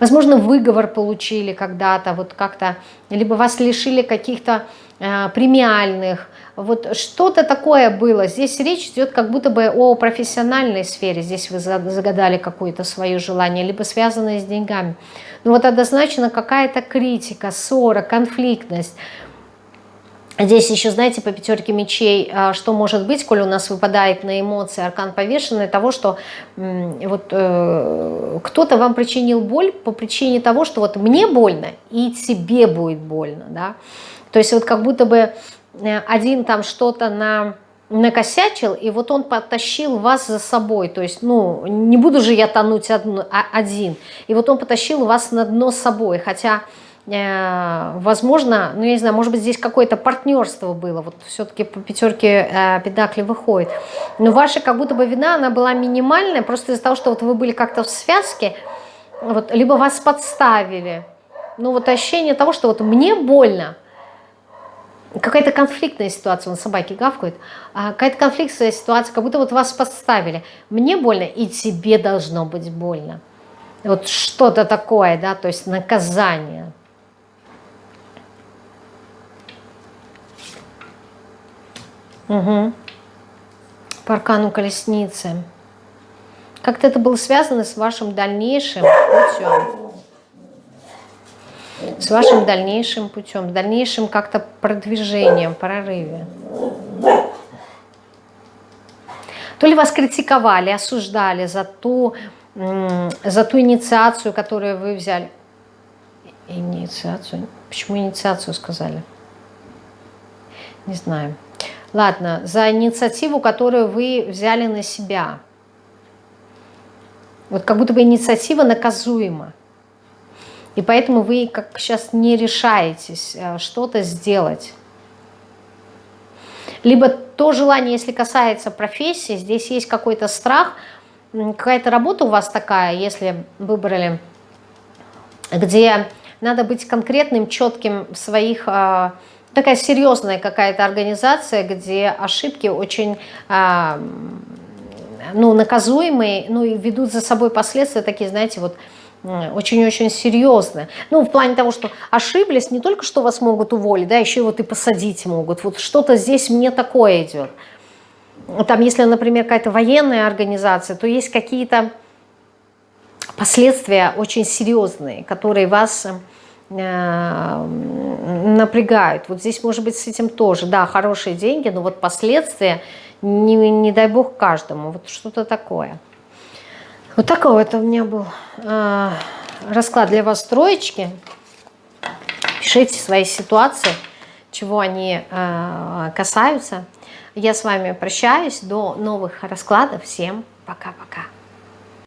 Возможно, выговор получили когда-то, вот как-то, либо вас лишили каких-то э, премиальных, вот что-то такое было. Здесь речь идет как будто бы о профессиональной сфере. Здесь вы загадали какое-то свое желание, либо связанное с деньгами. Но вот однозначно какая-то критика, ссора, конфликтность. Здесь еще, знаете, по пятерке мечей, а, что может быть, коль у нас выпадает на эмоции аркан повешенный, того, что вот э, кто-то вам причинил боль по причине того, что вот мне больно и тебе будет больно, да. То есть вот как будто бы Э, один там что-то на накосячил, и вот он потащил вас за собой, то есть, ну, не буду же я тонуть а, один, и вот он потащил вас на дно с собой, хотя, возможно, ну, я не знаю, может быть, здесь какое-то партнерство было, вот все-таки по пятерке э, педакли выходит, но ваша как будто бы вина, она была минимальная, просто из-за того, что вот вы были как-то в связке, вот, либо вас подставили, ну, вот ощущение того, что вот мне больно, какая-то конфликтная ситуация, он собаки гавкают, а какая-то конфликтная ситуация, как будто вот вас подставили. Мне больно, и тебе должно быть больно. Вот что-то такое, да, то есть наказание. Угу. По аркану колесницы. Как-то это было связано с вашим дальнейшим путем с вашим дальнейшим путем, дальнейшим как-то продвижением, прорыве. То ли вас критиковали, осуждали за ту, за ту инициацию, которую вы взяли. Инициацию? Почему инициацию сказали? Не знаю. Ладно, за инициативу, которую вы взяли на себя. Вот как будто бы инициатива наказуема. И поэтому вы как сейчас не решаетесь э, что-то сделать. Либо то желание, если касается профессии, здесь есть какой-то страх, какая-то работа у вас такая, если выбрали, где надо быть конкретным, четким в своих... Такая серьезная какая-то организация, где ошибки очень э, ну, наказуемые, ну и ведут за собой последствия такие, знаете, вот очень-очень серьезно. Ну, в плане того, что ошиблись, не только что вас могут уволить, да, еще вот и посадить могут. Вот что-то здесь мне такое идет. Там, если, например, какая-то военная организация, то есть какие-то последствия очень серьезные, которые вас напрягают. Вот здесь может быть с этим тоже, да, хорошие деньги, но вот последствия, не, не дай бог каждому, вот что-то такое. Вот такой вот у меня был э, расклад для вас троечки. Пишите свои ситуации, чего они э, касаются. Я с вами прощаюсь. До новых раскладов. Всем пока-пока.